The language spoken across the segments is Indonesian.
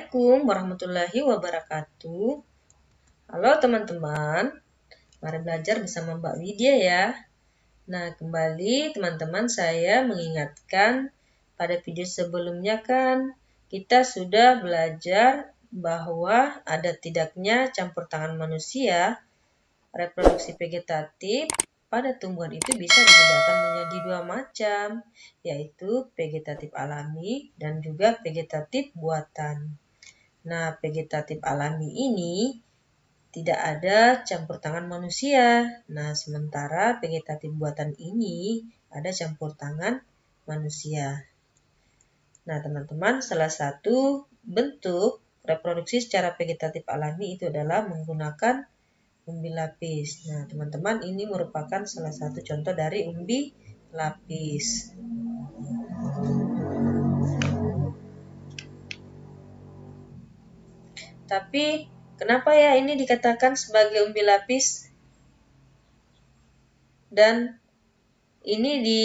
Assalamualaikum warahmatullahi wabarakatuh. Halo teman-teman, mari belajar bersama Mbak Widya ya. Nah, kembali teman-teman saya mengingatkan pada video sebelumnya kan kita sudah belajar bahwa ada tidaknya campur tangan manusia reproduksi vegetatif pada tumbuhan itu bisa dibedakan menjadi dua macam, yaitu vegetatif alami dan juga vegetatif buatan. Nah, vegetatif alami ini tidak ada campur tangan manusia. Nah, sementara vegetatif buatan ini ada campur tangan manusia. Nah, teman-teman, salah satu bentuk reproduksi secara vegetatif alami itu adalah menggunakan umbi lapis. Nah, teman-teman, ini merupakan salah satu contoh dari umbi lapis. Tapi, kenapa ya ini dikatakan sebagai umbi lapis? Dan ini di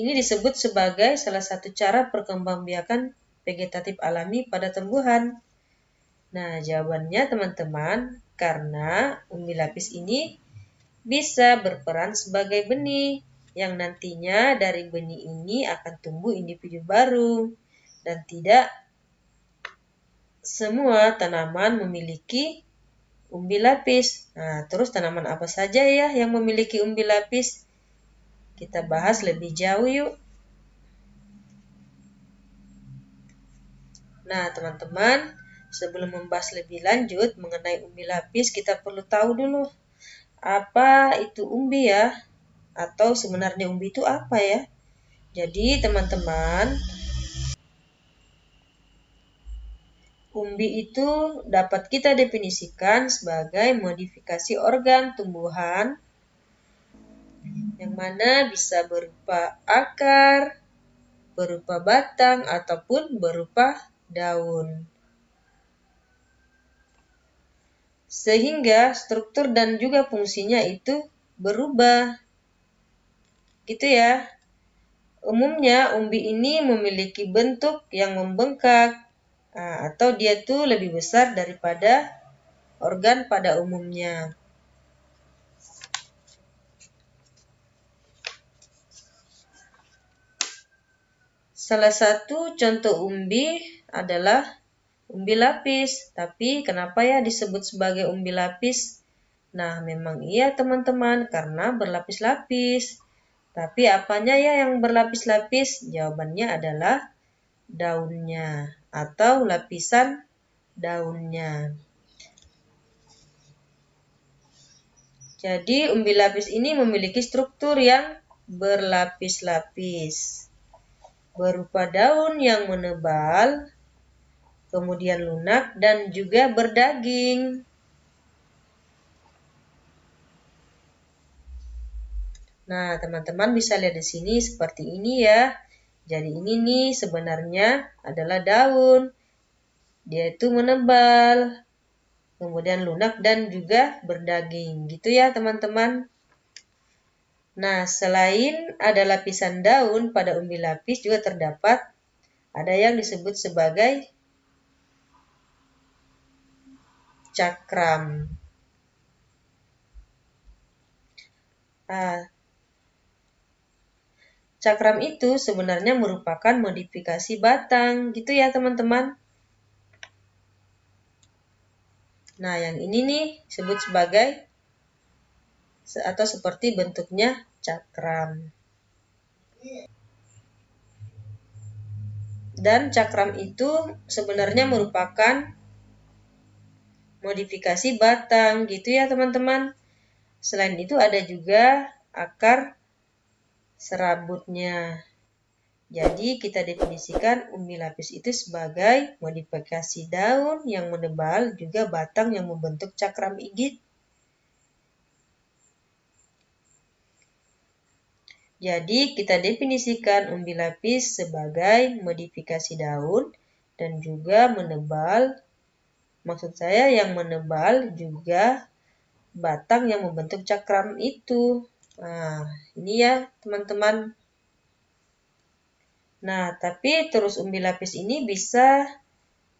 ini disebut sebagai salah satu cara perkembangbiakan vegetatif alami pada tumbuhan. Nah, jawabannya teman-teman, karena umbi lapis ini bisa berperan sebagai benih yang nantinya dari benih ini akan tumbuh individu baru dan tidak semua tanaman memiliki umbi lapis. Nah, terus tanaman apa saja ya yang memiliki umbi lapis? Kita bahas lebih jauh yuk. Nah, teman-teman, Sebelum membahas lebih lanjut mengenai umbi lapis, kita perlu tahu dulu apa itu umbi ya, atau sebenarnya umbi itu apa ya. Jadi teman-teman, umbi itu dapat kita definisikan sebagai modifikasi organ tumbuhan yang mana bisa berupa akar, berupa batang, ataupun berupa daun. sehingga struktur dan juga fungsinya itu berubah. Gitu ya. Umumnya umbi ini memiliki bentuk yang membengkak nah, atau dia tuh lebih besar daripada organ pada umumnya. Salah satu contoh umbi adalah umbi lapis. Tapi kenapa ya disebut sebagai umbi lapis? Nah, memang iya teman-teman, karena berlapis-lapis. Tapi apanya ya yang berlapis-lapis? Jawabannya adalah daunnya atau lapisan daunnya. Jadi umbi lapis ini memiliki struktur yang berlapis-lapis. Berupa daun yang menebal, kemudian lunak, dan juga berdaging. Nah, teman-teman bisa lihat di sini seperti ini ya. Jadi ini nih sebenarnya adalah daun. Dia itu menebal, kemudian lunak dan juga berdaging. Gitu ya teman-teman. Nah, selain ada lapisan daun pada umbi lapis juga terdapat ada yang disebut sebagai cakram. Nah, cakram itu sebenarnya merupakan modifikasi batang, gitu ya teman-teman. Nah, yang ini nih disebut sebagai atau seperti bentuknya cakram. Dan cakram itu sebenarnya merupakan modifikasi batang gitu ya teman-teman. Selain itu ada juga akar serabutnya. Jadi kita definisikan umbi lapis itu sebagai modifikasi daun yang menebal juga batang yang membentuk cakram igit. Jadi kita definisikan umbi lapis sebagai modifikasi daun dan juga menebal Maksud saya yang menebal juga batang yang membentuk cakram itu. Nah, ini ya teman-teman. Nah, tapi terus umbi lapis ini bisa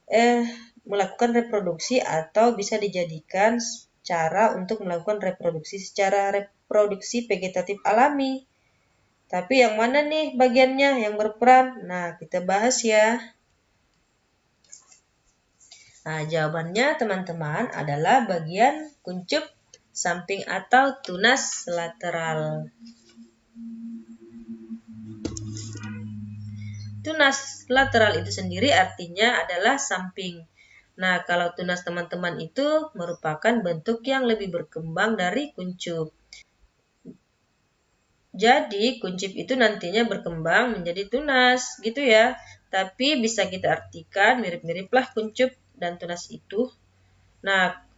eh melakukan reproduksi atau bisa dijadikan cara untuk melakukan reproduksi secara reproduksi vegetatif alami. Tapi yang mana nih bagiannya yang berperan? Nah, kita bahas ya. Nah, jawabannya teman-teman adalah bagian kuncup samping atau tunas lateral. Tunas lateral itu sendiri artinya adalah samping. Nah, kalau tunas teman-teman itu merupakan bentuk yang lebih berkembang dari kuncup. Jadi, kuncup itu nantinya berkembang menjadi tunas, gitu ya. Tapi bisa kita artikan mirip-miriplah kuncup dan tunas itu. Nah,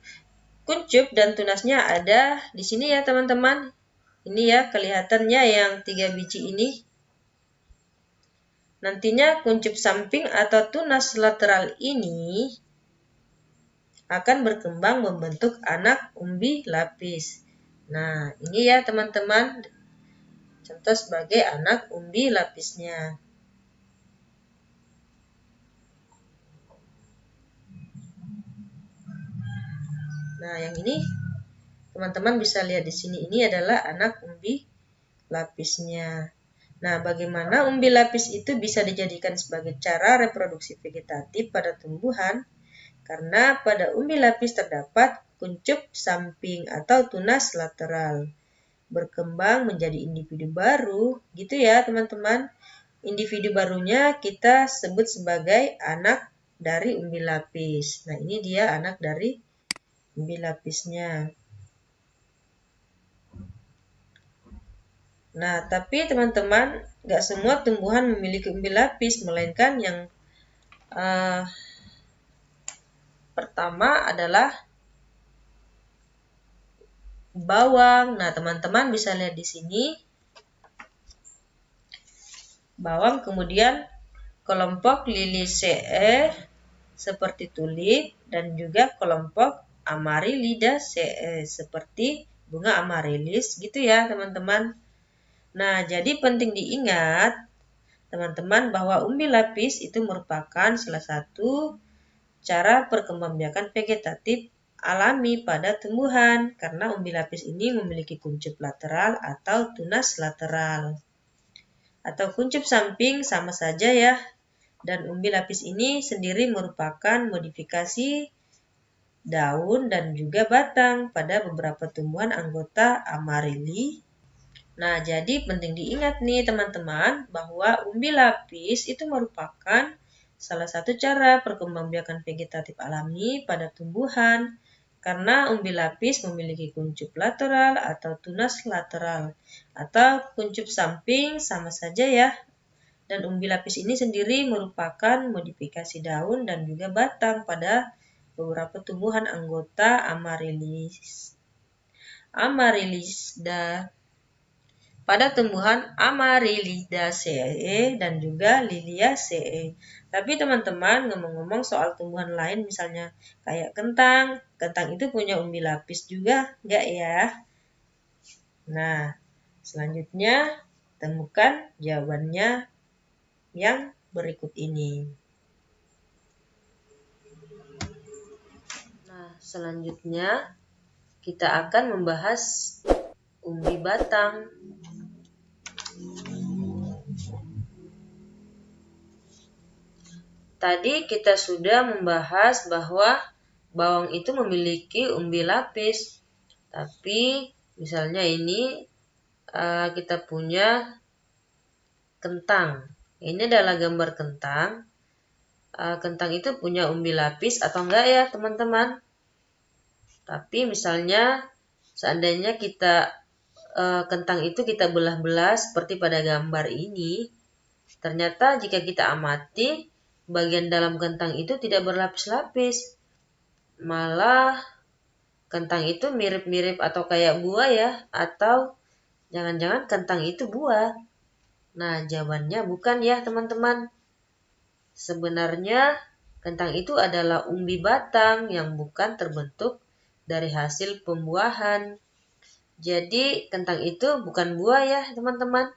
kuncup dan tunasnya ada di sini ya, teman-teman. Ini ya, kelihatannya yang tiga biji ini. Nantinya kuncup samping atau tunas lateral ini akan berkembang membentuk anak umbi lapis. Nah, ini ya teman-teman, contoh sebagai anak umbi lapisnya. Nah, yang ini teman-teman bisa lihat di sini ini adalah anak umbi lapisnya. Nah, bagaimana umbi lapis itu bisa dijadikan sebagai cara reproduksi vegetatif pada tumbuhan? karena pada umbi lapis terdapat kuncup samping atau tunas lateral. Berkembang menjadi individu baru, gitu ya teman-teman. Individu barunya kita sebut sebagai anak dari umbi lapis. Nah ini dia anak dari lapisnya. Nah, tapi teman-teman, nggak semua tumbuhan memiliki umbi lapis, melainkan yang uh, Pertama adalah bawang. Nah, teman-teman bisa lihat di sini. Bawang kemudian kelompok CE seperti tulip dan juga kelompok Amarylida CE seperti bunga amarilis gitu ya, teman-teman. Nah, jadi penting diingat teman-teman bahwa umbi lapis itu merupakan salah satu cara perkembangbiakan vegetatif alami pada tumbuhan karena umbi lapis ini memiliki kuncup lateral atau tunas lateral. Atau kuncup samping sama saja ya. Dan umbi lapis ini sendiri merupakan modifikasi daun dan juga batang pada beberapa tumbuhan anggota amarili. Nah, jadi penting diingat nih teman-teman bahwa umbi lapis itu merupakan salah satu cara perkembangbiakan vegetatif alami pada tumbuhan karena umbi lapis memiliki kuncup lateral atau tunas lateral atau kuncup samping sama saja ya. Dan umbi lapis ini sendiri merupakan modifikasi daun dan juga batang pada beberapa tumbuhan anggota Amaryllis. Amaryllis dan pada tumbuhan Amaryllidaceae dan juga Liliaceae. Tapi teman-teman ngomong-ngomong soal tumbuhan lain misalnya kayak kentang, kentang itu punya umbi lapis juga enggak ya? Nah, selanjutnya temukan jawabannya yang berikut ini. Nah, selanjutnya kita akan membahas umbi batang. Tadi kita sudah membahas bahwa bawang itu memiliki umbi lapis. Tapi misalnya ini uh, kita punya kentang. Ini adalah gambar kentang. Uh, kentang itu punya umbi lapis atau enggak ya teman-teman? Tapi misalnya seandainya kita uh, kentang itu kita belah-belah seperti pada gambar ini, ternyata jika kita amati bagian dalam kentang itu tidak berlapis-lapis. Malah kentang itu mirip-mirip atau kayak buah ya, atau jangan-jangan kentang itu buah. Nah, jawabannya bukan ya, teman-teman. Sebenarnya kentang itu adalah umbi batang yang bukan terbentuk dari hasil pembuahan. Jadi, kentang itu bukan buah ya, teman-teman.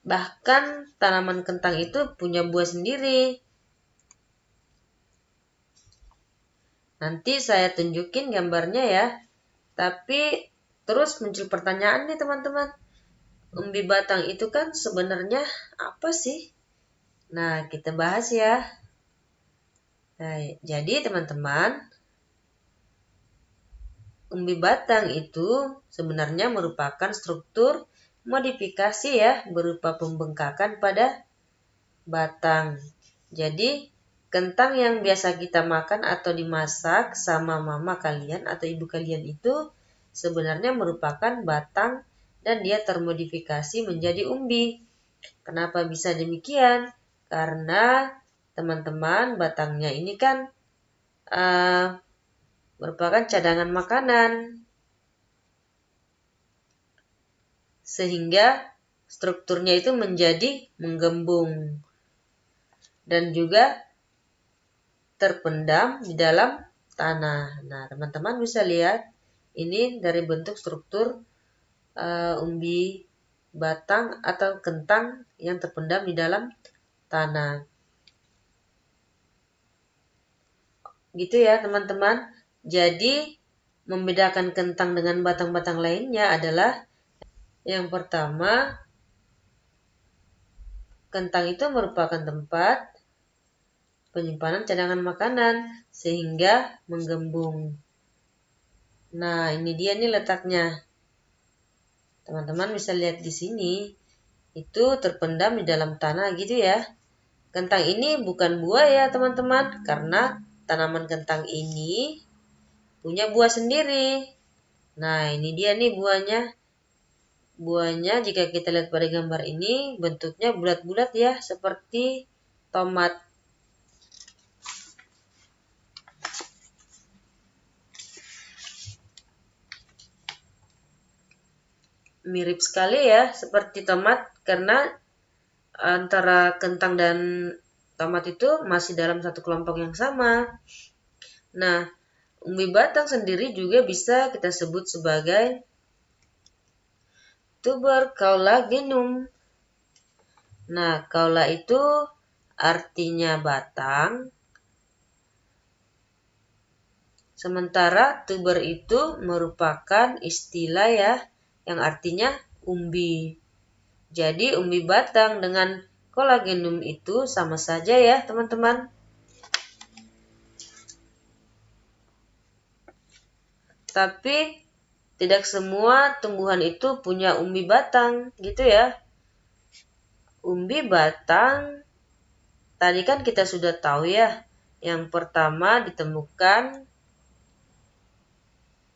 Bahkan tanaman kentang itu punya buah sendiri. Nanti saya tunjukin gambarnya ya. Tapi terus muncul pertanyaan nih teman-teman. Umbi batang itu kan sebenarnya apa sih? Nah, kita bahas ya. Nah, jadi teman-teman, umbi batang itu sebenarnya merupakan struktur modifikasi ya berupa pembengkakan pada batang. Jadi kentang yang biasa kita makan atau dimasak sama mama kalian atau ibu kalian itu sebenarnya merupakan batang dan dia termodifikasi menjadi umbi. Kenapa bisa demikian? Karena teman-teman batangnya ini kan uh, merupakan cadangan makanan. Sehingga strukturnya itu menjadi menggembung dan juga terpendam di dalam tanah. Nah, teman-teman bisa lihat ini dari bentuk struktur uh, umbi batang atau kentang yang terpendam di dalam tanah. Gitu ya, teman-teman. Jadi, membedakan kentang dengan batang-batang lainnya adalah yang pertama, kentang itu merupakan tempat penyimpanan cadangan makanan sehingga menggembung. Nah, ini dia nih letaknya. Teman-teman bisa lihat di sini. Itu terpendam di dalam tanah gitu ya. Kentang ini bukan buah ya teman-teman. Karena tanaman kentang ini punya buah sendiri. Nah, ini dia nih buahnya. Buahnya jika kita lihat pada gambar ini bentuknya bulat-bulat ya seperti tomat mirip sekali ya seperti tomat karena antara kentang dan tomat itu masih dalam satu kelompok yang sama. Nah, umbi batang sendiri juga bisa kita sebut sebagai tuber kaula genum. Nah, kaula itu artinya batang. Sementara tuber itu merupakan istilah ya yang artinya umbi. Jadi umbi batang dengan kolagenum itu sama saja ya teman-teman. Tapi tidak semua tumbuhan itu punya umbi batang gitu ya. Umbi batang tadi kan kita sudah tahu ya. Yang pertama ditemukan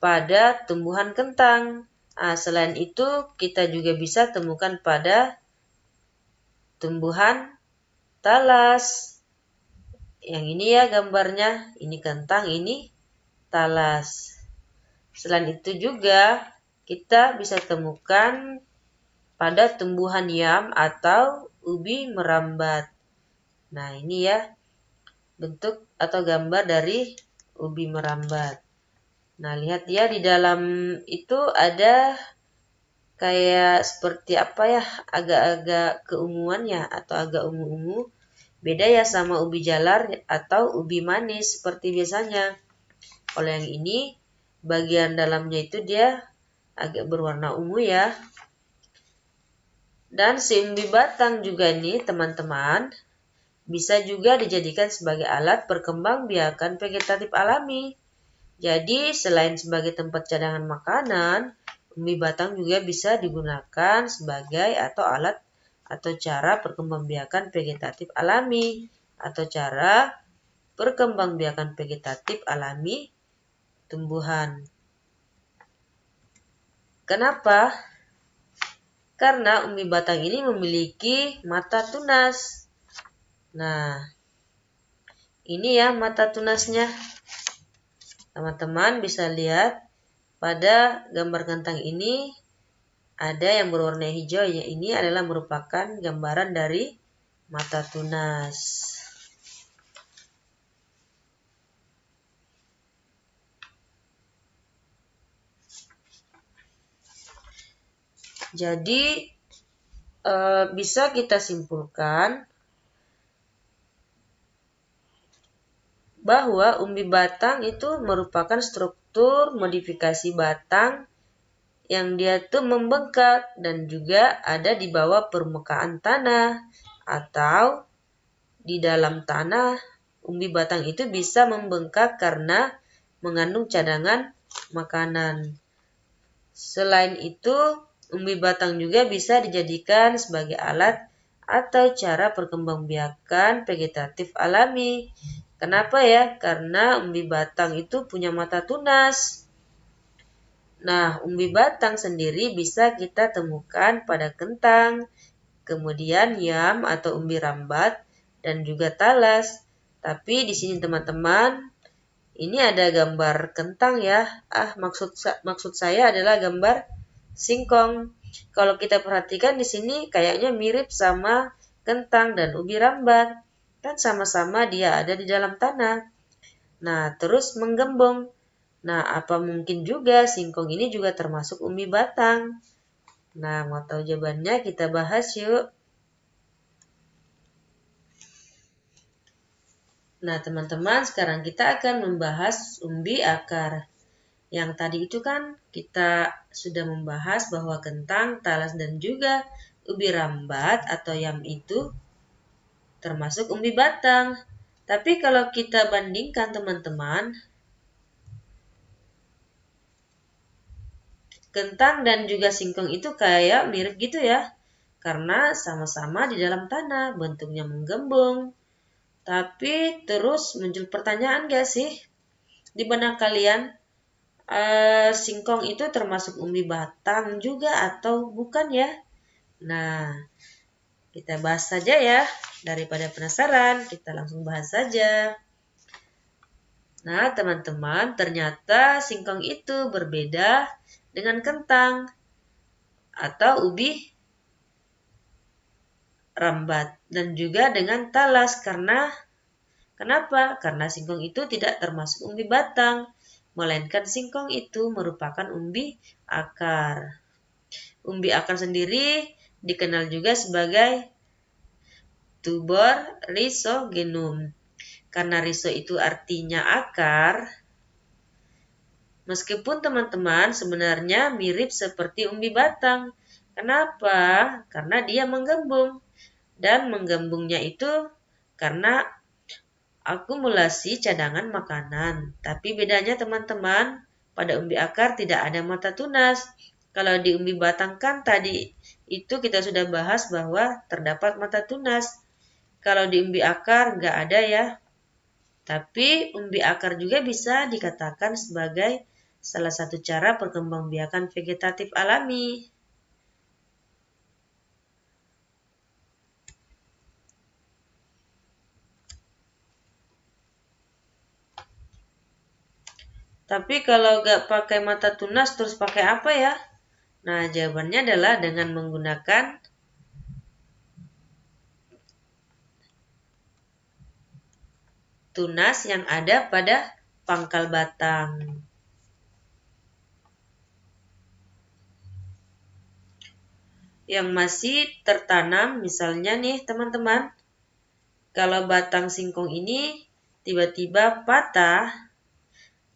pada tumbuhan kentang. Nah, selain itu, kita juga bisa temukan pada tumbuhan talas. Yang ini ya gambarnya, ini kentang, ini talas. Selain itu juga kita bisa temukan pada tumbuhan yam atau ubi merambat. Nah, ini ya bentuk atau gambar dari ubi merambat. Nah, lihat ya di dalam itu ada kayak seperti apa ya, agak-agak keunguan ya atau agak ungu-ungu. Beda ya sama ubi jalar atau ubi manis seperti biasanya. Kalau yang ini bagian dalamnya itu dia agak berwarna ungu ya. Dan si umbi batang juga ini teman-teman bisa juga dijadikan sebagai alat perkembangbiakan vegetatif alami. Jadi, selain sebagai tempat cadangan makanan, umbi batang juga bisa digunakan sebagai atau alat atau cara perkembangbiakan vegetatif alami atau cara perkembangbiakan vegetatif alami tumbuhan. Kenapa? Karena umbi batang ini memiliki mata tunas. Nah, ini ya mata tunasnya. Teman-teman bisa lihat pada gambar kentang ini ada yang berwarna hijau ya ini adalah merupakan gambaran dari mata tunas. Jadi e, bisa kita simpulkan bahwa umbi batang itu merupakan struktur modifikasi batang yang dia tuh membengkak dan juga ada di bawah permukaan tanah atau di dalam tanah umbi batang itu bisa membengkak karena mengandung cadangan makanan. Selain itu, umbi batang juga bisa dijadikan sebagai alat atau cara perkembangbiakan vegetatif alami Kenapa ya? Karena umbi batang itu punya mata tunas. Nah, umbi batang sendiri bisa kita temukan pada kentang, kemudian yam atau umbi rambat, dan juga talas. Tapi di sini teman-teman, ini ada gambar kentang ya. Ah, maksud maksud saya adalah gambar singkong. Kalau kita perhatikan di sini kayaknya mirip sama kentang dan ubi rambat kan sama-sama dia ada di dalam tanah. Nah, terus menggembong. Nah, apa mungkin juga singkong ini juga termasuk umbi batang? Nah, mau tahu jawabannya kita bahas yuk. Nah, teman-teman, sekarang kita akan membahas umbi akar. Yang tadi itu kan kita sudah membahas bahwa kentang, talas, dan juga ubi rambat atau yam itu termasuk umbi batang. Tapi kalau kita bandingkan teman-teman, kentang dan juga singkong itu kayak mirip gitu ya. Karena sama-sama di dalam tanah, bentuknya menggembung. Tapi terus muncul pertanyaan gak sih? Di benak kalian, uh, singkong itu termasuk umbi batang juga atau bukan ya? Nah, kita bahas saja ya. Daripada penasaran, kita langsung bahas saja. Nah, teman-teman, ternyata singkong itu berbeda dengan kentang atau ubi rambat dan juga dengan talas karena kenapa? Karena singkong itu tidak termasuk umbi batang, melainkan singkong itu merupakan umbi akar. Umbi akar sendiri dikenal juga sebagai tuber rhizogenum. Karena riso itu artinya akar, meskipun teman-teman sebenarnya mirip seperti umbi batang. Kenapa? Karena dia menggembung. Dan menggembungnya itu karena akumulasi cadangan makanan. Tapi bedanya teman-teman, pada umbi akar tidak ada mata tunas. Kalau di umbi batang kan tadi itu kita sudah bahas bahwa terdapat mata tunas. Kalau di umbi akar nggak ada ya. Tapi umbi akar juga bisa dikatakan sebagai salah satu cara perkembangbiakan vegetatif alami. Tapi kalau nggak pakai mata tunas terus pakai apa ya? Nah, jawabannya adalah dengan menggunakan tunas yang ada pada pangkal batang. Yang masih tertanam misalnya nih teman-teman, kalau batang singkong ini tiba-tiba patah,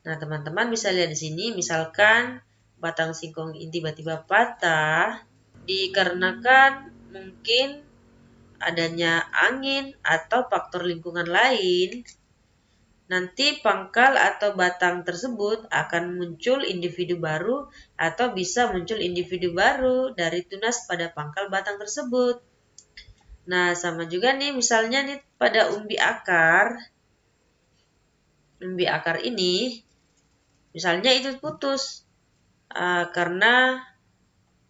nah teman-teman bisa lihat di sini misalkan batang singkong ini tiba-tiba patah dikarenakan mungkin adanya angin atau faktor lingkungan lain nanti pangkal atau batang tersebut akan muncul individu baru atau bisa muncul individu baru dari tunas pada pangkal batang tersebut. Nah, sama juga nih misalnya nih pada umbi akar. Umbi akar ini misalnya itu putus uh, karena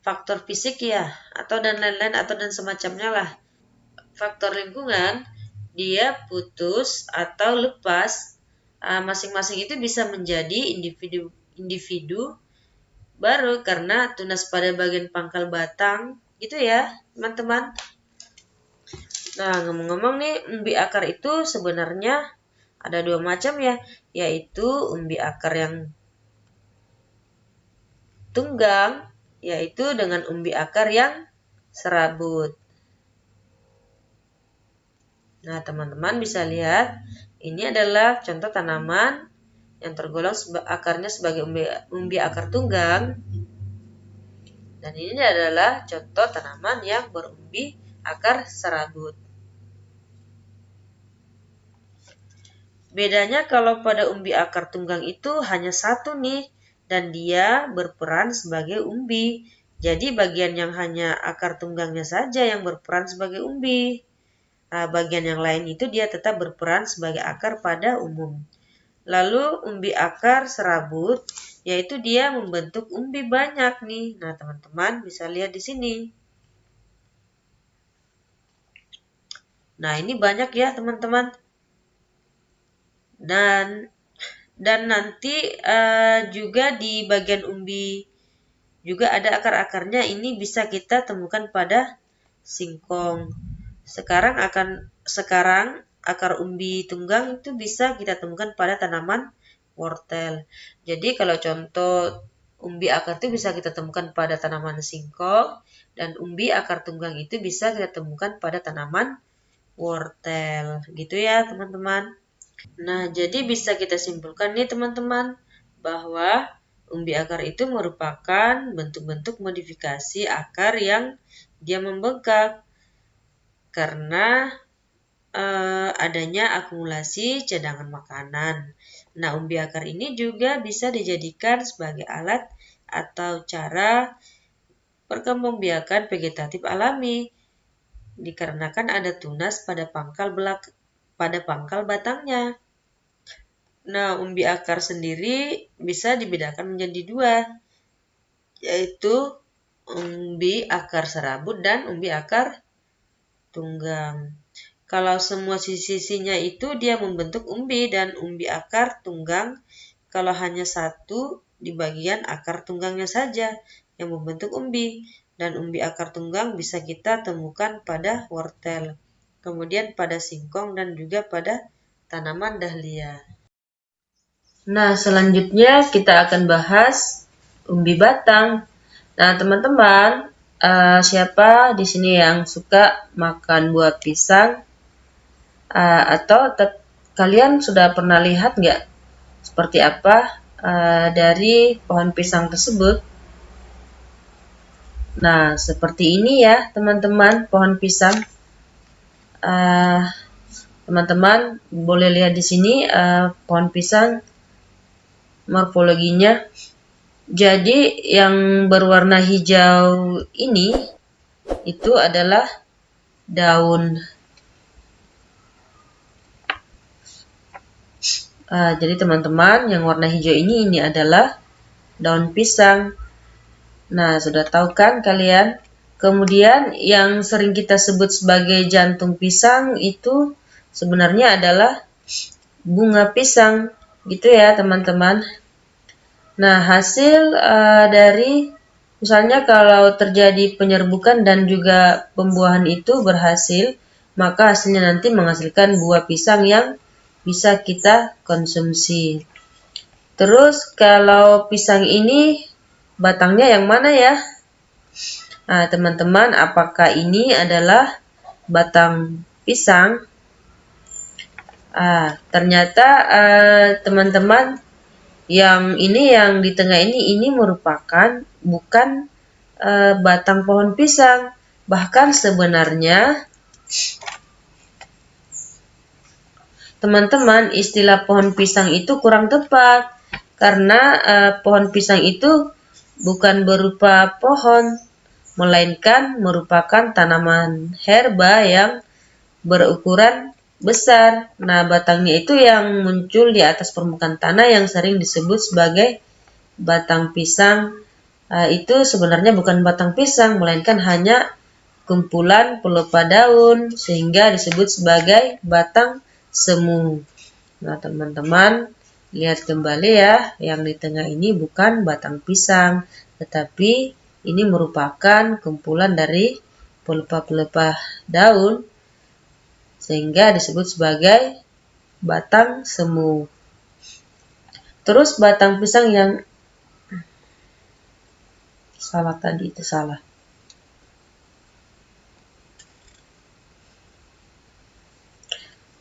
faktor fisik ya atau dan lain-lain atau dan semacamnya lah. Faktor lingkungan dia putus atau lepas ah, masing-masing uh, itu bisa menjadi individu individu baru karena tunas pada bagian pangkal batang gitu ya teman-teman nah ngomong-ngomong nih umbi akar itu sebenarnya ada dua macam ya yaitu umbi akar yang tunggang yaitu dengan umbi akar yang serabut Nah, teman-teman bisa lihat Ini adalah contoh tanaman yang tergolong akarnya sebagai umbi, umbi akar tunggang. Dan ini adalah contoh tanaman yang berumbi akar serabut. Bedanya kalau pada umbi akar tunggang itu hanya satu nih dan dia berperan sebagai umbi. Jadi bagian yang hanya akar tunggangnya saja yang berperan sebagai umbi. Nah, bagian yang lain itu dia tetap berperan sebagai akar pada umum. Lalu umbi akar serabut yaitu dia membentuk umbi banyak nih. Nah, teman-teman bisa lihat di sini. Nah, ini banyak ya, teman-teman dan dan nanti uh, juga di bagian umbi juga ada akar-akarnya. Ini bisa kita temukan pada singkong. Sekarang akan sekarang akar umbi tunggang itu bisa kita temukan pada tanaman wortel. Jadi kalau contoh umbi akar itu bisa kita temukan pada tanaman singkong dan umbi akar tunggang itu bisa kita temukan pada tanaman wortel. Gitu ya teman-teman Nah, jadi bisa kita simpulkan nih teman-teman bahwa umbi akar itu merupakan bentuk-bentuk modifikasi akar yang dia membengkak karena eh, adanya akumulasi cadangan makanan. Nah, umbi akar ini juga bisa dijadikan sebagai alat atau cara perkembangbiakan vegetatif alami dikarenakan ada tunas pada pangkal belak pada pangkal batangnya. Nah, umbi akar sendiri bisa dibedakan menjadi dua, yaitu umbi akar serabut dan umbi akar tunggang. Kalau semua sisi-sisinya itu dia membentuk umbi dan umbi akar tunggang, kalau hanya satu di bagian akar tunggangnya saja yang membentuk umbi dan umbi akar tunggang bisa kita temukan pada wortel kemudian pada singkong dan juga pada tanaman dahlia. Nah, selanjutnya kita akan bahas umbi batang. Nah, teman-teman, uh, siapa di sini yang suka makan buah pisang? Uh, atau kalian sudah pernah lihat nggak seperti apa uh, dari pohon pisang tersebut? Nah, seperti ini ya, teman-teman, pohon pisang. Eh, teman-teman uh, boleh lihat di sini uh, pohon pisang morfologinya. Jadi yang berwarna hijau ini itu adalah daun. Uh, jadi teman-teman yang warna hijau ini ini adalah daun pisang. Nah, sudah tahu kan kalian Kemudian yang sering kita sebut sebagai jantung pisang itu sebenarnya adalah bunga pisang gitu ya teman-teman. Nah hasil uh, dari misalnya kalau terjadi penyerbukan dan juga pembuahan itu berhasil maka hasilnya nanti menghasilkan buah pisang yang bisa kita konsumsi. Terus kalau pisang ini batangnya yang mana ya? Nah, teman-teman, apakah ini adalah batang pisang? Ah, ternyata ah, teman-teman, uh, yang ini yang di tengah ini ini merupakan bukan uh, batang pohon pisang. Bahkan sebenarnya teman-teman, istilah pohon pisang itu kurang tepat karena uh, pohon pisang itu bukan berupa pohon, melainkan merupakan tanaman herba yang berukuran besar. Nah, batangnya itu yang muncul di atas permukaan tanah yang sering disebut sebagai batang pisang. Nah, itu sebenarnya bukan batang pisang, melainkan hanya kumpulan pelupa daun sehingga disebut sebagai batang semu. Nah, teman-teman, lihat kembali ya, yang di tengah ini bukan batang pisang, tetapi ini merupakan kumpulan dari pelepah-pelepah daun sehingga disebut sebagai batang semu. Terus batang pisang yang salah tadi itu salah.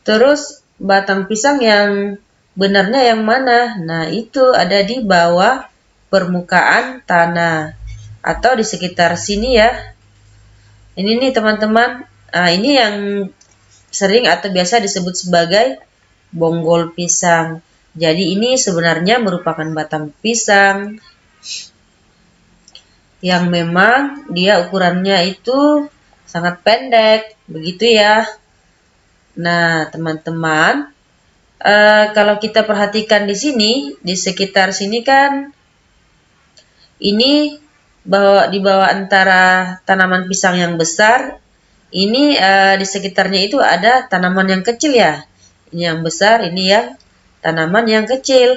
Terus batang pisang yang benarnya yang mana? Nah, itu ada di bawah permukaan tanah atau di sekitar sini ya. Ini nih teman-teman, nah, ini yang sering atau biasa disebut sebagai bonggol pisang. Jadi ini sebenarnya merupakan batang pisang yang memang dia ukurannya itu sangat pendek, begitu ya. Nah, teman-teman, uh, kalau kita perhatikan di sini, di sekitar sini kan, ini bahwa di bawah antara tanaman pisang yang besar, ini uh, di sekitarnya itu ada tanaman yang kecil ya. Ini yang besar, ini yang tanaman yang kecil.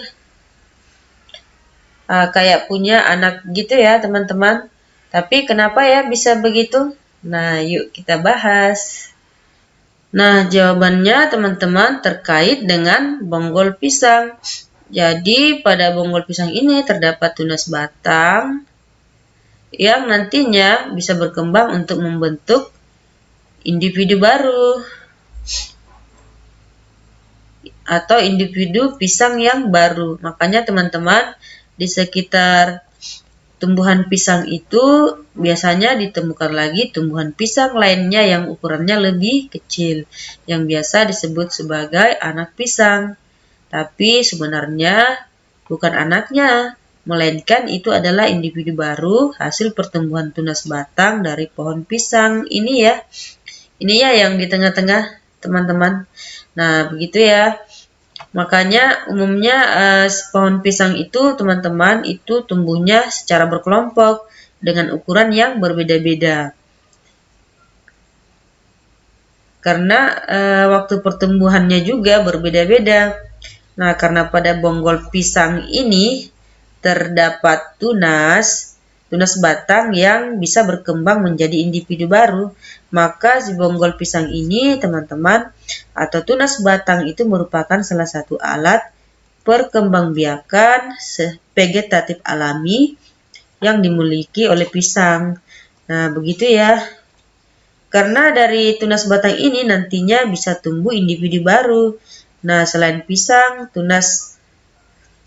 Uh, kayak punya anak gitu ya teman-teman. Tapi kenapa ya bisa begitu? Nah, yuk kita bahas. Nah, jawabannya teman-teman terkait dengan bonggol pisang. Jadi, pada bonggol pisang ini terdapat tunas batang yang nantinya bisa berkembang untuk membentuk individu baru atau individu pisang yang baru. Makanya teman-teman di sekitar tumbuhan pisang itu biasanya ditemukan lagi tumbuhan pisang lainnya yang ukurannya lebih kecil, yang biasa disebut sebagai anak pisang. Tapi sebenarnya bukan anaknya, melainkan itu adalah individu baru hasil pertumbuhan tunas batang dari pohon pisang. Ini ya, ini ya yang di tengah-tengah teman-teman. Nah, begitu ya. Makanya umumnya eh, pohon pisang itu teman-teman itu tumbuhnya secara berkelompok dengan ukuran yang berbeda-beda. Karena eh, waktu pertumbuhannya juga berbeda-beda. Nah, karena pada bonggol pisang ini terdapat tunas tunas batang yang bisa berkembang menjadi individu baru. Maka si bonggol pisang ini, teman-teman, atau tunas batang itu merupakan salah satu alat perkembangbiakan vegetatif alami yang dimiliki oleh pisang. Nah, begitu ya. Karena dari tunas batang ini nantinya bisa tumbuh individu baru. Nah, selain pisang, tunas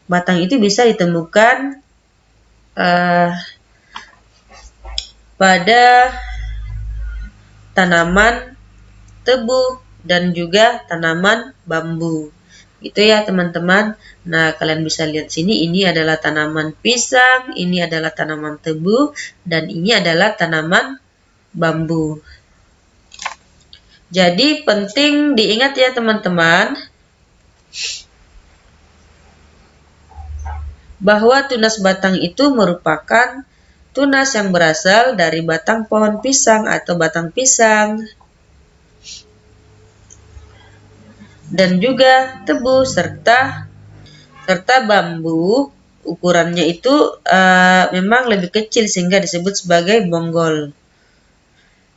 batang itu bisa ditemukan uh, pada tanaman tebu dan juga tanaman bambu. Itu ya teman-teman. Nah, kalian bisa lihat sini ini adalah tanaman pisang, ini adalah tanaman tebu dan ini adalah tanaman bambu. Jadi penting diingat ya teman-teman bahwa tunas batang itu merupakan tunas yang berasal dari batang pohon pisang atau batang pisang, dan juga tebu serta serta bambu ukurannya itu uh, memang lebih kecil sehingga disebut sebagai bonggol.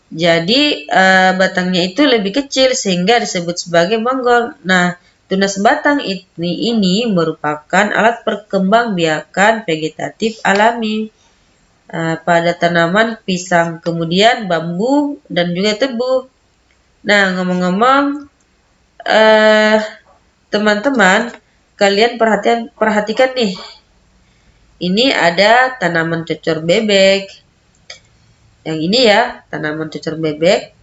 Jadi uh, batangnya itu lebih kecil sehingga disebut sebagai bonggol. Nah, tunas batang ini ini merupakan alat perkembangbiakan vegetatif alami uh, pada tanaman pisang, kemudian bambu dan juga tebu. Nah, ngomong-ngomong, uh, teman-teman, kalian perhatian perhatikan nih. Ini ada tanaman cocor bebek. Yang ini ya, tanaman cocor bebek.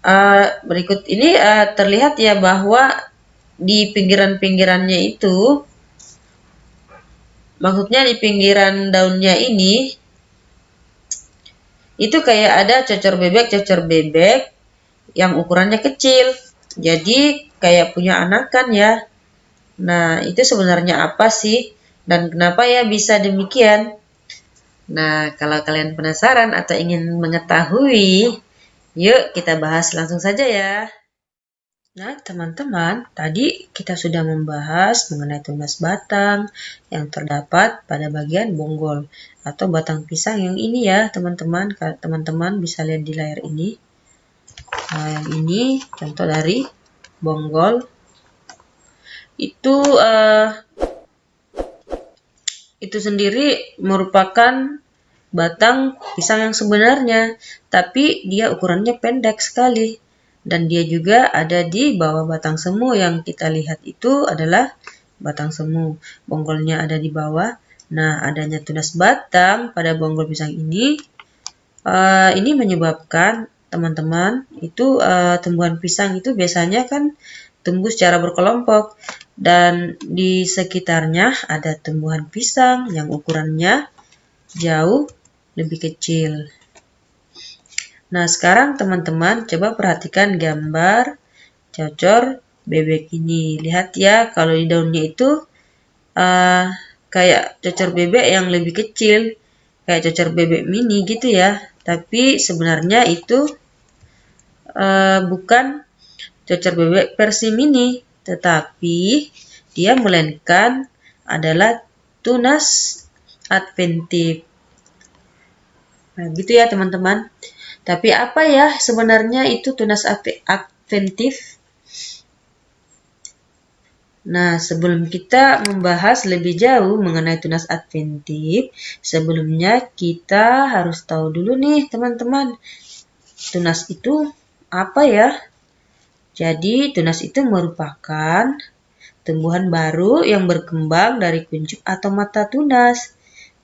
Uh, berikut ini uh, terlihat ya bahwa di pinggiran-pinggirannya itu maksudnya di pinggiran daunnya ini itu kayak ada cocor bebek cocor bebek yang ukurannya kecil. Jadi kayak punya anakan ya. Nah itu sebenarnya apa sih? Dan kenapa ya bisa demikian? Nah kalau kalian penasaran atau ingin mengetahui yuk kita bahas langsung saja ya Nah, teman-teman, tadi kita sudah membahas mengenai tunas batang yang terdapat pada bagian bonggol atau batang pisang yang ini ya, teman-teman. Teman-teman bisa lihat di layar ini. Nah, yang ini contoh dari bonggol. Itu uh, itu sendiri merupakan batang pisang yang sebenarnya, tapi dia ukurannya pendek sekali. dan dia juga ada di bawah batang semu yang kita lihat itu adalah batang semu. Bonggolnya ada di bawah. Nah, adanya tunas batang pada bonggol pisang ini, uh, ini menyebabkan teman-teman itu uh, tumbuhan pisang itu biasanya kan tumbuh secara berkelompok dan di sekitarnya ada tumbuhan pisang yang ukurannya jauh lebih kecil. Nah, sekarang teman-teman coba perhatikan gambar cocor bebek ini. Lihat ya, kalau di daunnya itu uh, kayak cocor bebek yang lebih kecil, kayak cocor bebek mini gitu ya. Tapi sebenarnya itu uh, bukan cocor bebek versi mini, tetapi dia melainkan adalah tunas adventif. Nah, gitu ya teman-teman. Tapi apa ya sebenarnya itu tunas adventif? Nah, sebelum kita membahas lebih jauh mengenai tunas adventif, sebelumnya kita harus tahu dulu nih teman-teman, tunas itu apa ya? Jadi, tunas itu merupakan tumbuhan baru yang berkembang dari kuncup atau mata tunas.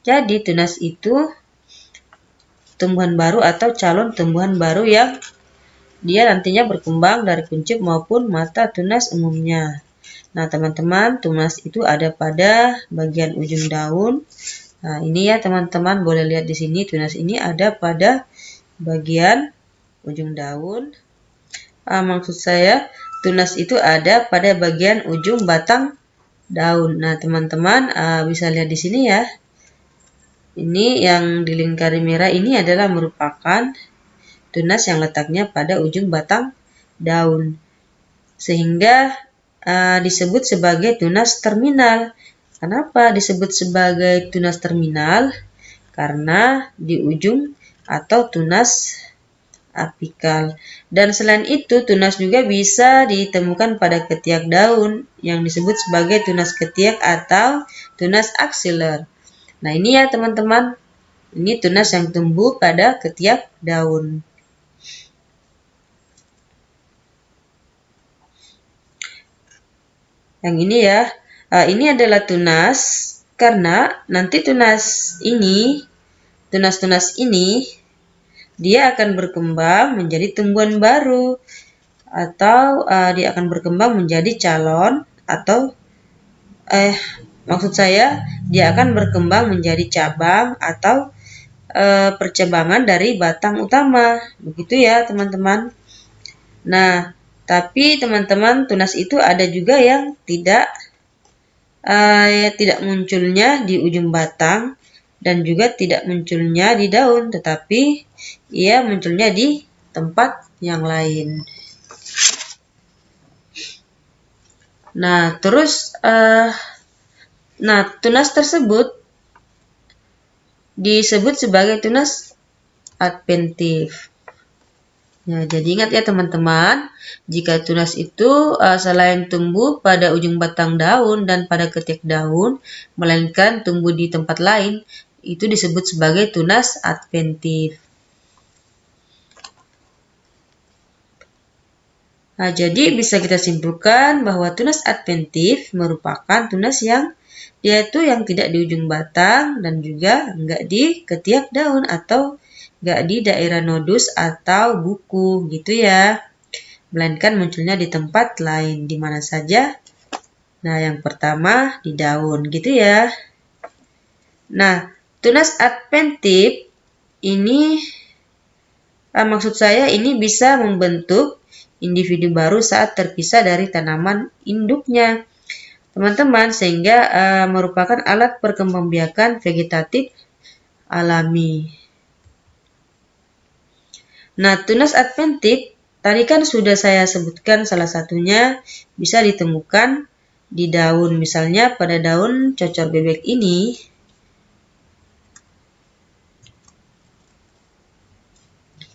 Jadi, tunas itu tumbuhan baru atau calon tumbuhan baru yang dia nantinya berkembang dari kuncup maupun mata tunas umumnya. Nah, teman-teman, tunas itu ada pada bagian ujung daun. Nah, ini ya teman-teman boleh lihat di sini tunas ini ada pada bagian ujung daun. Ah, maksud saya tunas itu ada pada bagian ujung batang daun. Nah, teman-teman ah, bisa lihat di sini ya. Ini yang dilingkari merah ini adalah merupakan tunas yang letaknya pada ujung batang daun. Sehingga uh, disebut sebagai tunas terminal. Kenapa disebut sebagai tunas terminal? Karena di ujung atau tunas apikal. Dan selain itu, tunas juga bisa ditemukan pada ketiak daun yang disebut sebagai tunas ketiak atau tunas aksiler. Nah ini ya teman-teman, ini tunas yang tumbuh pada ketiak daun. Yang ini ya, uh, ini adalah tunas karena nanti tunas ini, tunas-tunas ini, dia akan berkembang menjadi tumbuhan baru atau uh, dia akan berkembang menjadi calon atau eh Maksud saya, dia akan berkembang menjadi cabang atau e, percabangan dari batang utama. Begitu ya, teman-teman. Nah, tapi teman-teman, tunas itu ada juga yang tidak e, tidak munculnya di ujung batang dan juga tidak munculnya di daun, tetapi ia munculnya di tempat yang lain. Nah, terus uh, Nah, tunas tersebut disebut sebagai tunas adventif. Nah, jadi ingat ya teman-teman, jika tunas itu uh, selain tumbuh pada ujung batang daun dan pada ketiak daun, melainkan tumbuh di tempat lain, itu disebut sebagai tunas adventif. Nah, jadi bisa kita simpulkan bahwa tunas adventif merupakan tunas yang yaitu yang tidak di ujung batang dan juga enggak di ketiak daun atau enggak di daerah nodus atau buku gitu ya. Melainkan munculnya di tempat lain, di mana saja. Nah, yang pertama di daun gitu ya. Nah, tunas adventif ini ah, maksud saya ini bisa membentuk individu baru saat terpisah dari tanaman induknya teman-teman sehingga uh, merupakan alat perkembangbiakan vegetatif alami. Nah, tunas adventif tadi kan sudah saya sebutkan salah satunya bisa ditemukan di daun. Misalnya pada daun cocor bebek ini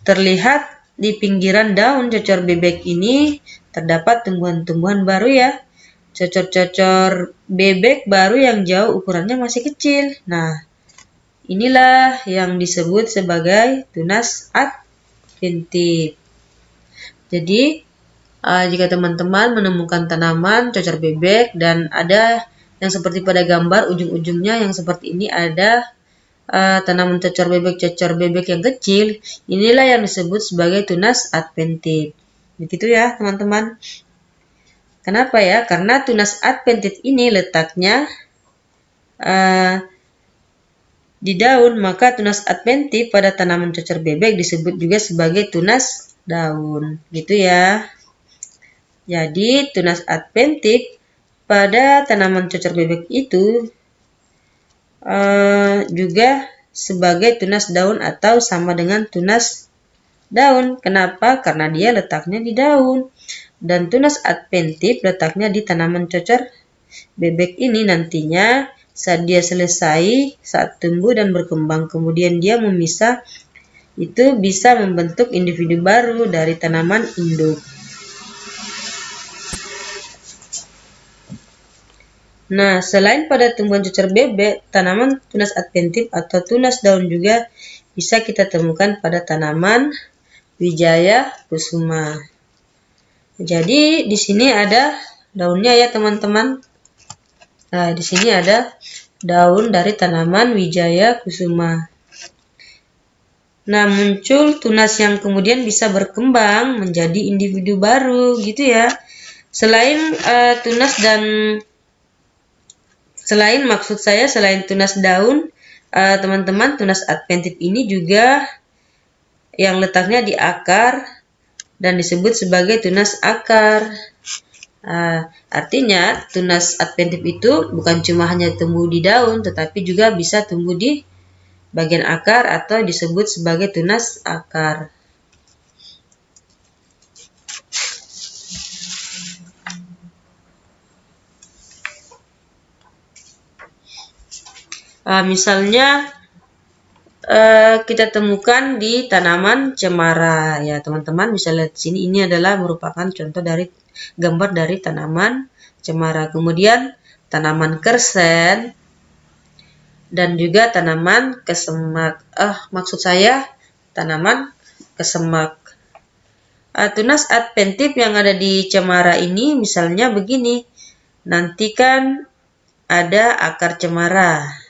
terlihat di pinggiran daun cocor bebek ini terdapat tumbuhan-tumbuhan baru ya cocor-cocor bebek baru yang jauh ukurannya masih kecil. Nah, inilah yang disebut sebagai tunas adventif. Jadi, uh, jika teman-teman menemukan tanaman cocer bebek dan ada yang seperti pada gambar ujung-ujungnya yang seperti ini ada uh, tanaman cocor bebek cocor bebek yang kecil inilah yang disebut sebagai tunas adventid begitu ya teman-teman kenapa ya karena tunas adventid ini letaknya uh, di daun maka tunas adventid pada tanaman cocor bebek disebut juga sebagai tunas daun gitu ya jadi tunas adventid pada tanaman cocor bebek itu uh, juga sebagai tunas daun atau sama dengan tunas daun. Kenapa? Karena dia letaknya di daun. Dan tunas adventif letaknya di tanaman cocor bebek ini nantinya saat dia selesai, saat tumbuh dan berkembang, kemudian dia memisah, itu bisa membentuk individu baru dari tanaman induk. Nah, selain pada tumbuhan cucur bebek, tanaman tunas adventif atau tunas daun juga bisa kita temukan pada tanaman Wijaya Kusuma. Jadi di sini ada daunnya ya teman-teman. Nah, di sini ada daun dari tanaman Wijaya Kusuma. Nah, muncul tunas yang kemudian bisa berkembang menjadi individu baru gitu ya. Selain uh, tunas dan Selain maksud saya selain tunas daun, eh, teman-teman uh, tunas adventif ini juga yang letaknya di akar dan disebut sebagai tunas akar. Uh, artinya tunas adventif itu bukan cuma hanya tumbuh di daun, tetapi juga bisa tumbuh di bagian akar atau disebut sebagai tunas akar. Uh, misalnya uh, kita temukan di tanaman cemara. Ya teman-teman bisa lihat sini. Ini adalah merupakan contoh dari gambar dari tanaman cemara. Kemudian tanaman kersen dan juga tanaman kesemak. Ah maksud saya tanaman kesemak. Uh, tunas adventif yang ada di cemara ini misalnya begini. Nanti kan ada akar cemara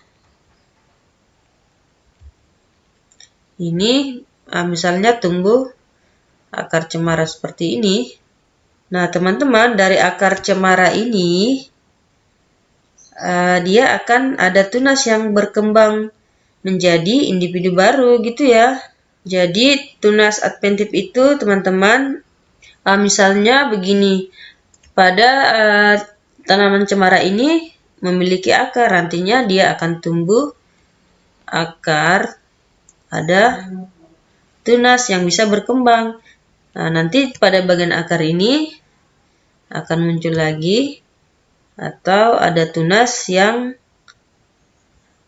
ini uh, misalnya tumbuh akar cemara seperti ini. Nah, teman-teman, dari akar cemara ini uh, dia akan ada tunas yang berkembang menjadi individu baru gitu ya. Jadi tunas adventif itu teman-teman uh, misalnya begini pada tanaman cemara ini memiliki akar nantinya dia akan tumbuh akar ada tunas yang bisa berkembang. Nah, nanti pada bagian akar ini akan muncul lagi atau ada tunas yang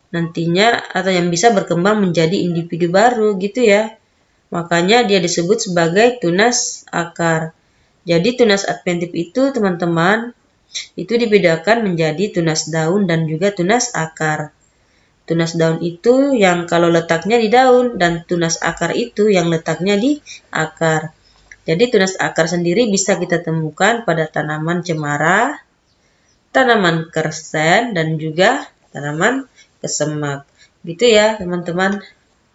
nantinya atau yang bisa berkembang menjadi individu baru gitu ya. Makanya dia disebut sebagai tunas akar. Jadi tunas adventif itu teman-teman itu dibedakan menjadi tunas daun dan juga tunas akar. Tunas daun itu yang kalau letaknya di daun dan tunas akar itu yang letaknya di akar. Jadi tunas akar sendiri bisa kita temukan pada tanaman cemara, tanaman kersen, dan juga tanaman kesemak. Gitu ya teman-teman.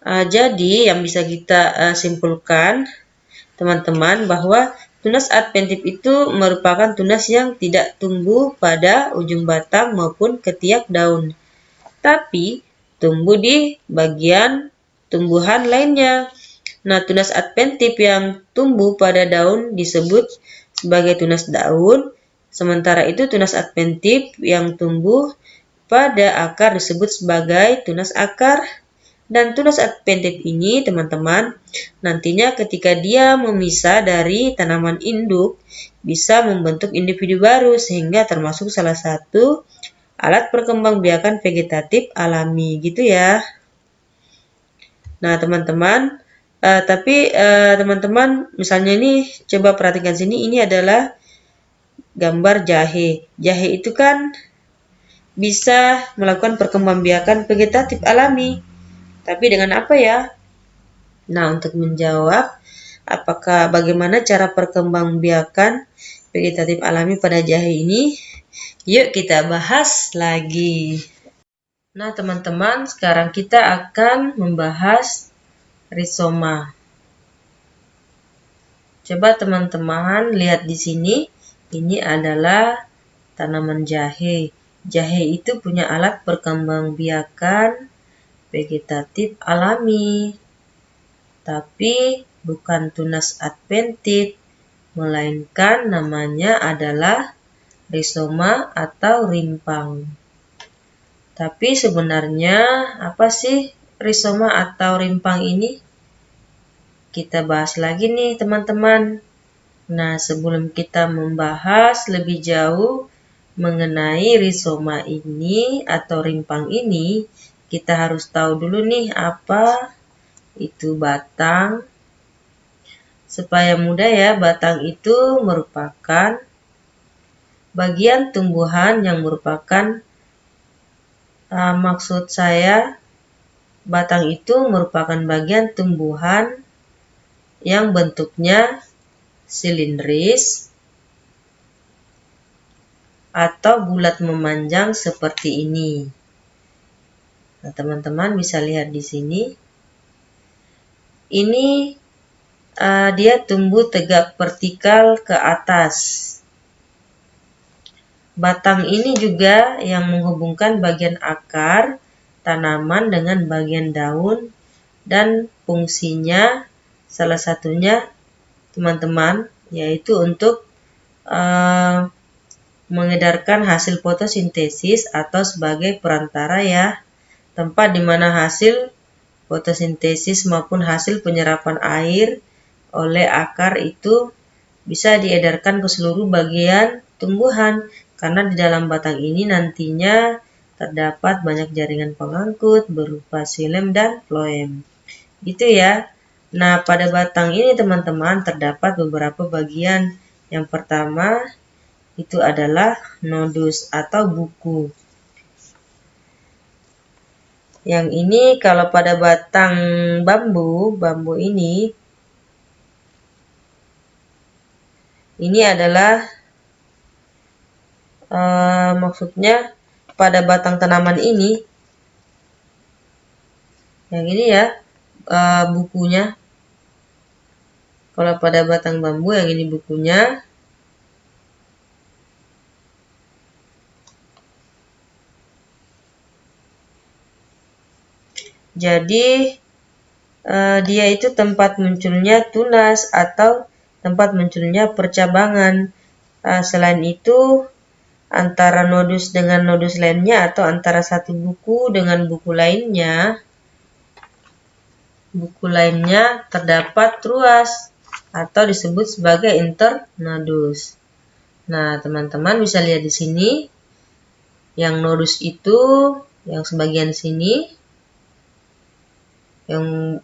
Uh, jadi yang bisa kita uh, simpulkan teman-teman bahwa tunas adventif itu merupakan tunas yang tidak tumbuh pada ujung batang maupun ketiak daun tapi tumbuh di bagian tumbuhan lainnya. Nah, tunas adventif yang tumbuh pada daun disebut sebagai tunas daun, sementara itu tunas adventif yang tumbuh pada akar disebut sebagai tunas akar. Dan tunas adventif ini, teman-teman, nantinya ketika dia memisah dari tanaman induk, bisa membentuk individu baru sehingga termasuk salah satu alat perkembangbiakan vegetatif alami gitu ya. Nah, teman-teman, uh, tapi eh, teman-teman uh, misalnya ini coba perhatikan sini ini adalah gambar jahe. Jahe itu kan bisa melakukan perkembangbiakan vegetatif alami. Tapi dengan apa ya? Nah, untuk menjawab apakah bagaimana cara perkembangbiakan vegetatif alami pada jahe ini? Yuk kita bahas lagi. Nah, teman-teman, sekarang kita akan membahas rizoma. Coba teman-teman lihat di sini, ini adalah tanaman jahe. Jahe itu punya alat perkembangbiakan vegetatif alami. Tapi bukan tunas adventit, melainkan namanya adalah rizoma atau rimpang. Tapi sebenarnya apa sih rizoma atau rimpang ini? Kita bahas lagi nih teman-teman. Nah, sebelum kita membahas lebih jauh mengenai rizoma ini atau rimpang ini, kita harus tahu dulu nih apa itu batang, Supaya mudah ya, batang itu merupakan bagian tumbuhan yang merupakan uh, maksud saya batang itu merupakan bagian tumbuhan yang bentuknya silindris atau bulat memanjang seperti ini. Nah, teman-teman bisa lihat di sini. Ini uh, dia tumbuh tegak vertikal ke atas. Batang ini juga yang menghubungkan bagian akar tanaman dengan bagian daun dan fungsinya salah satunya teman-teman yaitu untuk uh, mengedarkan hasil fotosintesis atau sebagai perantara ya. Tempat di mana hasil fotosintesis maupun hasil penyerapan air oleh akar itu bisa diedarkan ke seluruh bagian tumbuhan karena di dalam batang ini nantinya terdapat banyak jaringan pengangkut berupa silem dan floem. Gitu ya. Nah, pada batang ini teman-teman terdapat beberapa bagian. Yang pertama itu adalah nodus atau buku. Yang ini kalau pada batang bambu, bambu ini ini adalah uh, maksudnya pada batang tanaman ini yang ini ya uh, bukunya kalau pada batang bambu yang ini bukunya jadi uh, dia itu tempat munculnya tunas atau tempat munculnya percabangan. Selain itu, antara nodus dengan nodus lainnya atau antara satu buku dengan buku lainnya, buku lainnya terdapat ruas atau disebut sebagai internodus. Nah, teman-teman bisa lihat di sini yang nodus itu yang sebagian sini yang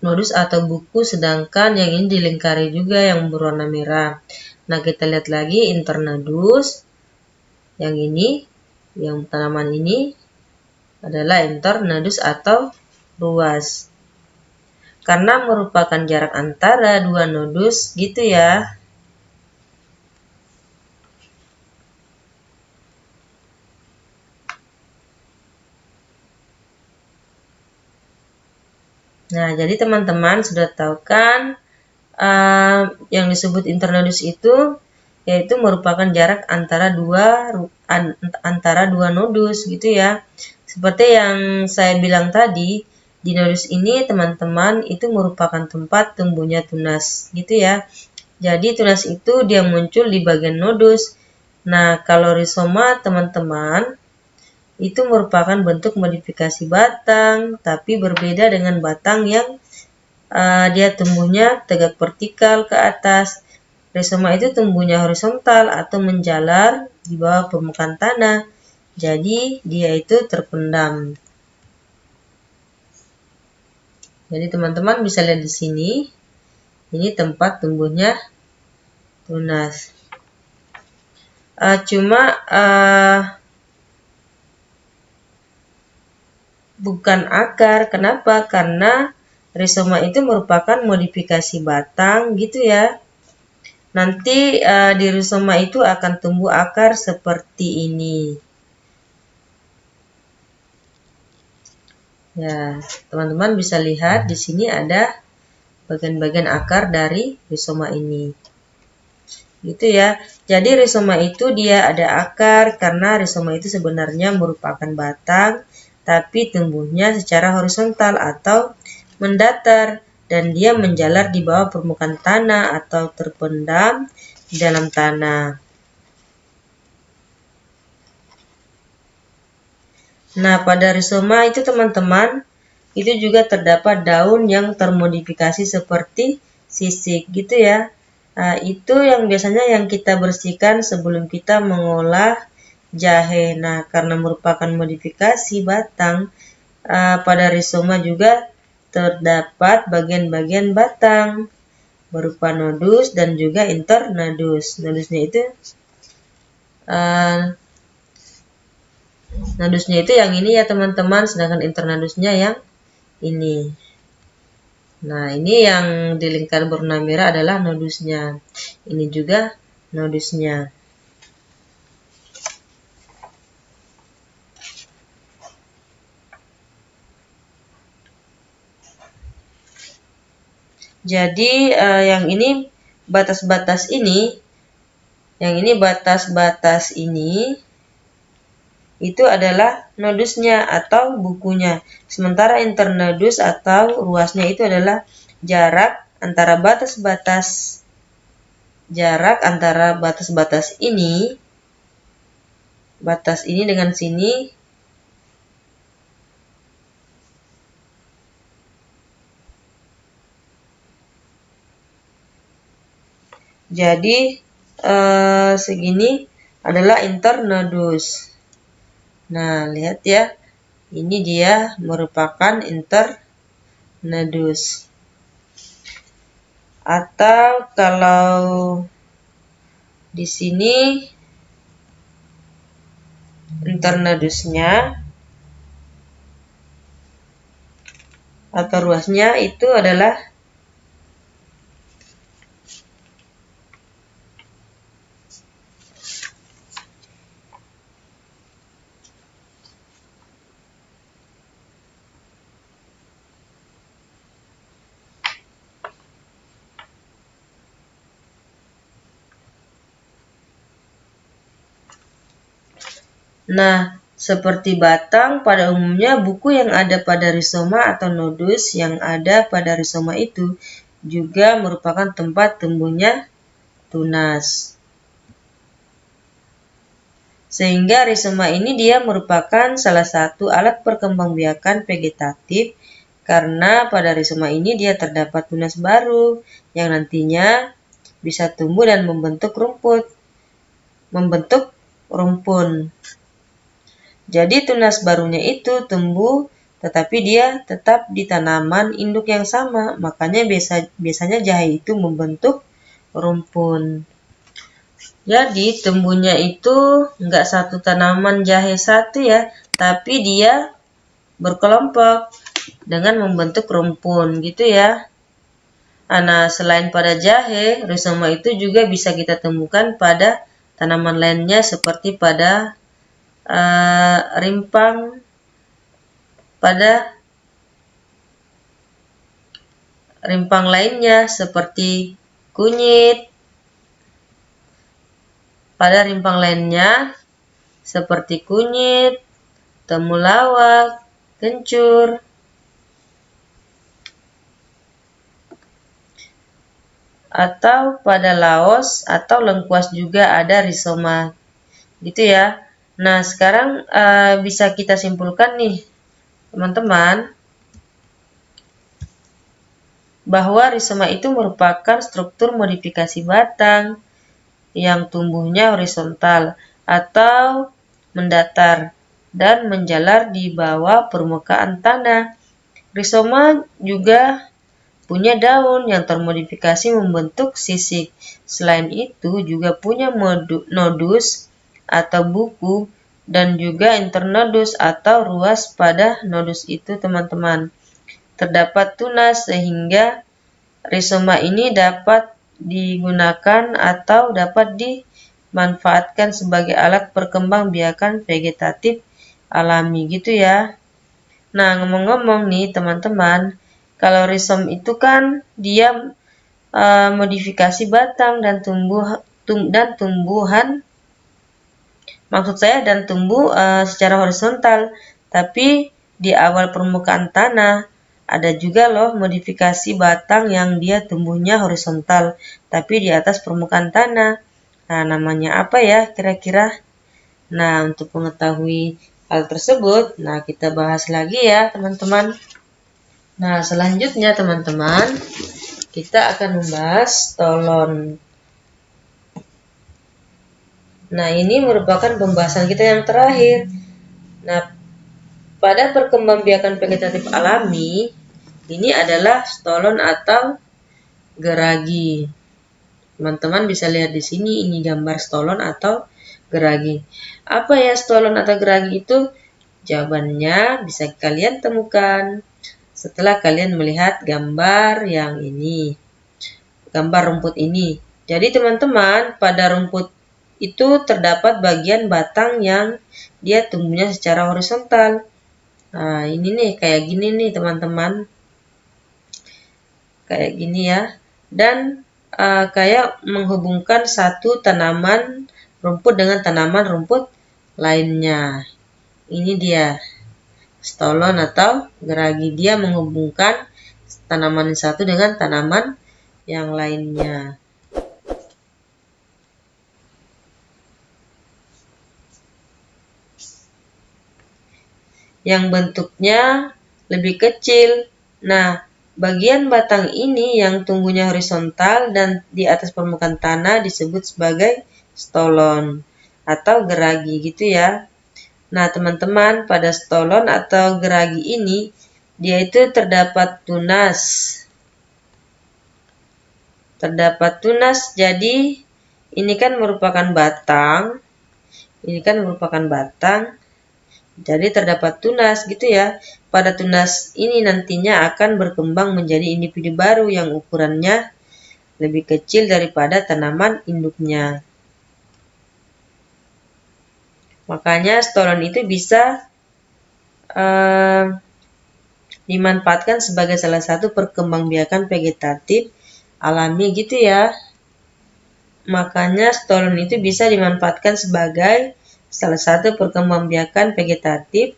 nodus atau buku sedangkan yang ini dilingkari juga yang berwarna merah. Nah, kita lihat lagi internodus. Yang ini, yang tanaman ini adalah internodus atau ruas. Karena merupakan jarak antara dua nodus gitu ya. Nah, jadi teman-teman sudah tahu kan uh, yang disebut internodus itu yaitu merupakan jarak antara dua an, antara dua nodus gitu ya. Seperti yang saya bilang tadi, di nodus ini teman-teman itu merupakan tempat tumbuhnya tunas gitu ya. Jadi tunas itu dia muncul di bagian nodus. Nah, kalau rizoma teman-teman itu merupakan bentuk modifikasi batang, tapi berbeda dengan batang yang uh, dia tumbuhnya tegak vertikal ke atas. Rizoma itu tumbuhnya horizontal atau menjalar di bawah permukaan tanah. Jadi dia itu terpendam. Jadi teman-teman bisa lihat di sini. Ini tempat tumbuhnya tunas. Uh, cuma uh, bukan akar. Kenapa? Karena rizoma itu merupakan modifikasi batang gitu ya. Nanti uh, di rizoma itu akan tumbuh akar seperti ini. Ya, teman-teman bisa lihat di sini ada bagian-bagian akar dari rizoma ini. Gitu ya. Jadi rizoma itu dia ada akar karena rizoma itu sebenarnya merupakan batang tapi tumbuhnya secara horizontal atau mendatar dan dia menjalar di bawah permukaan tanah atau terpendam di dalam tanah. Nah, pada rizoma itu teman-teman, itu juga terdapat daun yang termodifikasi seperti sisik gitu ya. Nah, itu yang biasanya yang kita bersihkan sebelum kita mengolah jahe. Nah, karena merupakan modifikasi batang, uh, pada rizoma juga terdapat bagian-bagian batang berupa nodus dan juga internodus. Nodusnya itu uh, nodusnya itu yang ini ya teman-teman, sedangkan internodusnya yang ini. Nah, ini yang di lingkar berwarna merah adalah nodusnya. Ini juga nodusnya. Jadi uh, yang ini batas-batas ini, yang ini batas-batas ini itu adalah nodusnya atau bukunya. Sementara internodus atau ruasnya itu adalah jarak antara batas-batas jarak antara batas-batas ini batas ini dengan sini Jadi eh, segini adalah internodus. Nah, lihat ya. Ini dia merupakan internodus. Atau kalau di sini internodusnya atau ruasnya itu adalah Nah, seperti batang, pada umumnya buku yang ada pada rizoma atau nodus yang ada pada rizoma itu juga merupakan tempat tumbuhnya tunas. Sehingga rizoma ini dia merupakan salah satu alat perkembangbiakan vegetatif karena pada rizoma ini dia terdapat tunas baru yang nantinya bisa tumbuh dan membentuk rumput, membentuk rumpun. Jadi tunas barunya itu tumbuh tetapi dia tetap di tanaman induk yang sama. Makanya biasa, biasanya jahe itu membentuk rumpun. Jadi tumbuhnya itu enggak satu tanaman jahe satu ya, tapi dia berkelompok dengan membentuk rumpun gitu ya. Nah, selain pada jahe, rizoma itu juga bisa kita temukan pada tanaman lainnya seperti pada uh, rimpang pada rimpang lainnya seperti kunyit. Pada rimpang lainnya seperti kunyit, temulawak, kencur, atau pada laos atau lengkuas juga ada rizoma. Gitu ya Nah, sekarang uh, bisa kita simpulkan nih, teman-teman, bahwa rizoma itu merupakan struktur modifikasi batang yang tumbuhnya horizontal atau mendatar dan menjalar di bawah permukaan tanah. Rizoma juga punya daun yang termodifikasi membentuk sisik. Selain itu juga punya nodus atau buku dan juga internodus atau ruas pada nodus itu teman-teman. terdapat tunas sehingga rizoma ini dapat digunakan atau dapat dimanfaatkan sebagai alat perkembangbiakan vegetatif alami gitu ya. Nah, ngomong-ngomong nih teman-teman, kalau rizom itu kan dia uh, modifikasi batang dan tumbuh tum, dan tumbuhan maksud saya dan tumbuh uh, secara horizontal. Tapi di awal permukaan tanah ada juga loh modifikasi batang yang dia tumbuhnya horizontal tapi di atas permukaan tanah. Nah namanya apa ya kira-kira? Nah untuk mengetahui hal tersebut nah kita bahas lagi ya teman-teman. Nah selanjutnya teman-teman kita akan membahas tolon Nah, ini merupakan pembahasan kita yang terakhir. Nah, pada perkembangbiakan vegetatif alami, ini adalah stolon atau geragi. Teman-teman bisa lihat di sini, ini gambar stolon atau geragi. Apa ya stolon atau geragi itu? Jawabannya bisa kalian temukan setelah kalian melihat gambar yang ini. Gambar rumput ini. Jadi teman-teman, pada rumput itu terdapat bagian batang yang dia tumbuhnya secara horizontal. Nah, ini nih kayak gini nih teman-teman. Kayak gini ya. Dan uh, kayak menghubungkan satu tanaman rumput dengan tanaman rumput lainnya. Ini dia. Stolon atau geragi dia menghubungkan tanaman satu dengan tanaman yang lainnya. Yang bentuknya lebih kecil. Nah, bagian batang ini yang tumbuhnya horizontal dan di atas permukaan tanah disebut sebagai stolon atau geragi gitu ya. Nah, teman-teman, pada stolon atau geragi ini dia itu terdapat tunas. Terdapat tunas, jadi ini kan merupakan batang. Ini kan merupakan batang. Jadi terdapat tunas gitu ya. Pada tunas ini nantinya akan berkembang menjadi individu baru yang ukurannya lebih kecil daripada tanaman induknya. Makanya stolon itu bisa uh, dimanfaatkan sebagai salah satu perkembangbiakan vegetatif alami gitu ya. Makanya stolon itu bisa dimanfaatkan sebagai salah satu perkembangbiakan vegetatif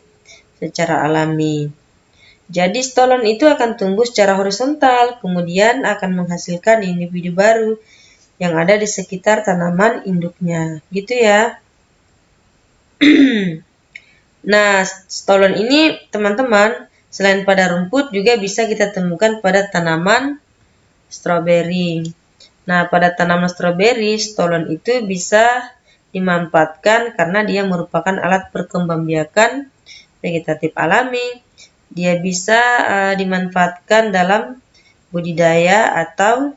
secara alami. Jadi stolon itu akan tumbuh secara horizontal, kemudian akan menghasilkan individu baru yang ada di sekitar tanaman induknya. Gitu ya. nah, stolon ini teman-teman, selain pada rumput juga bisa kita temukan pada tanaman stroberi. Nah, pada tanaman stroberi, stolon itu bisa dimanfaatkan karena dia merupakan alat perkembangbiakan vegetatif alami. Dia bisa uh, dimanfaatkan dalam budidaya atau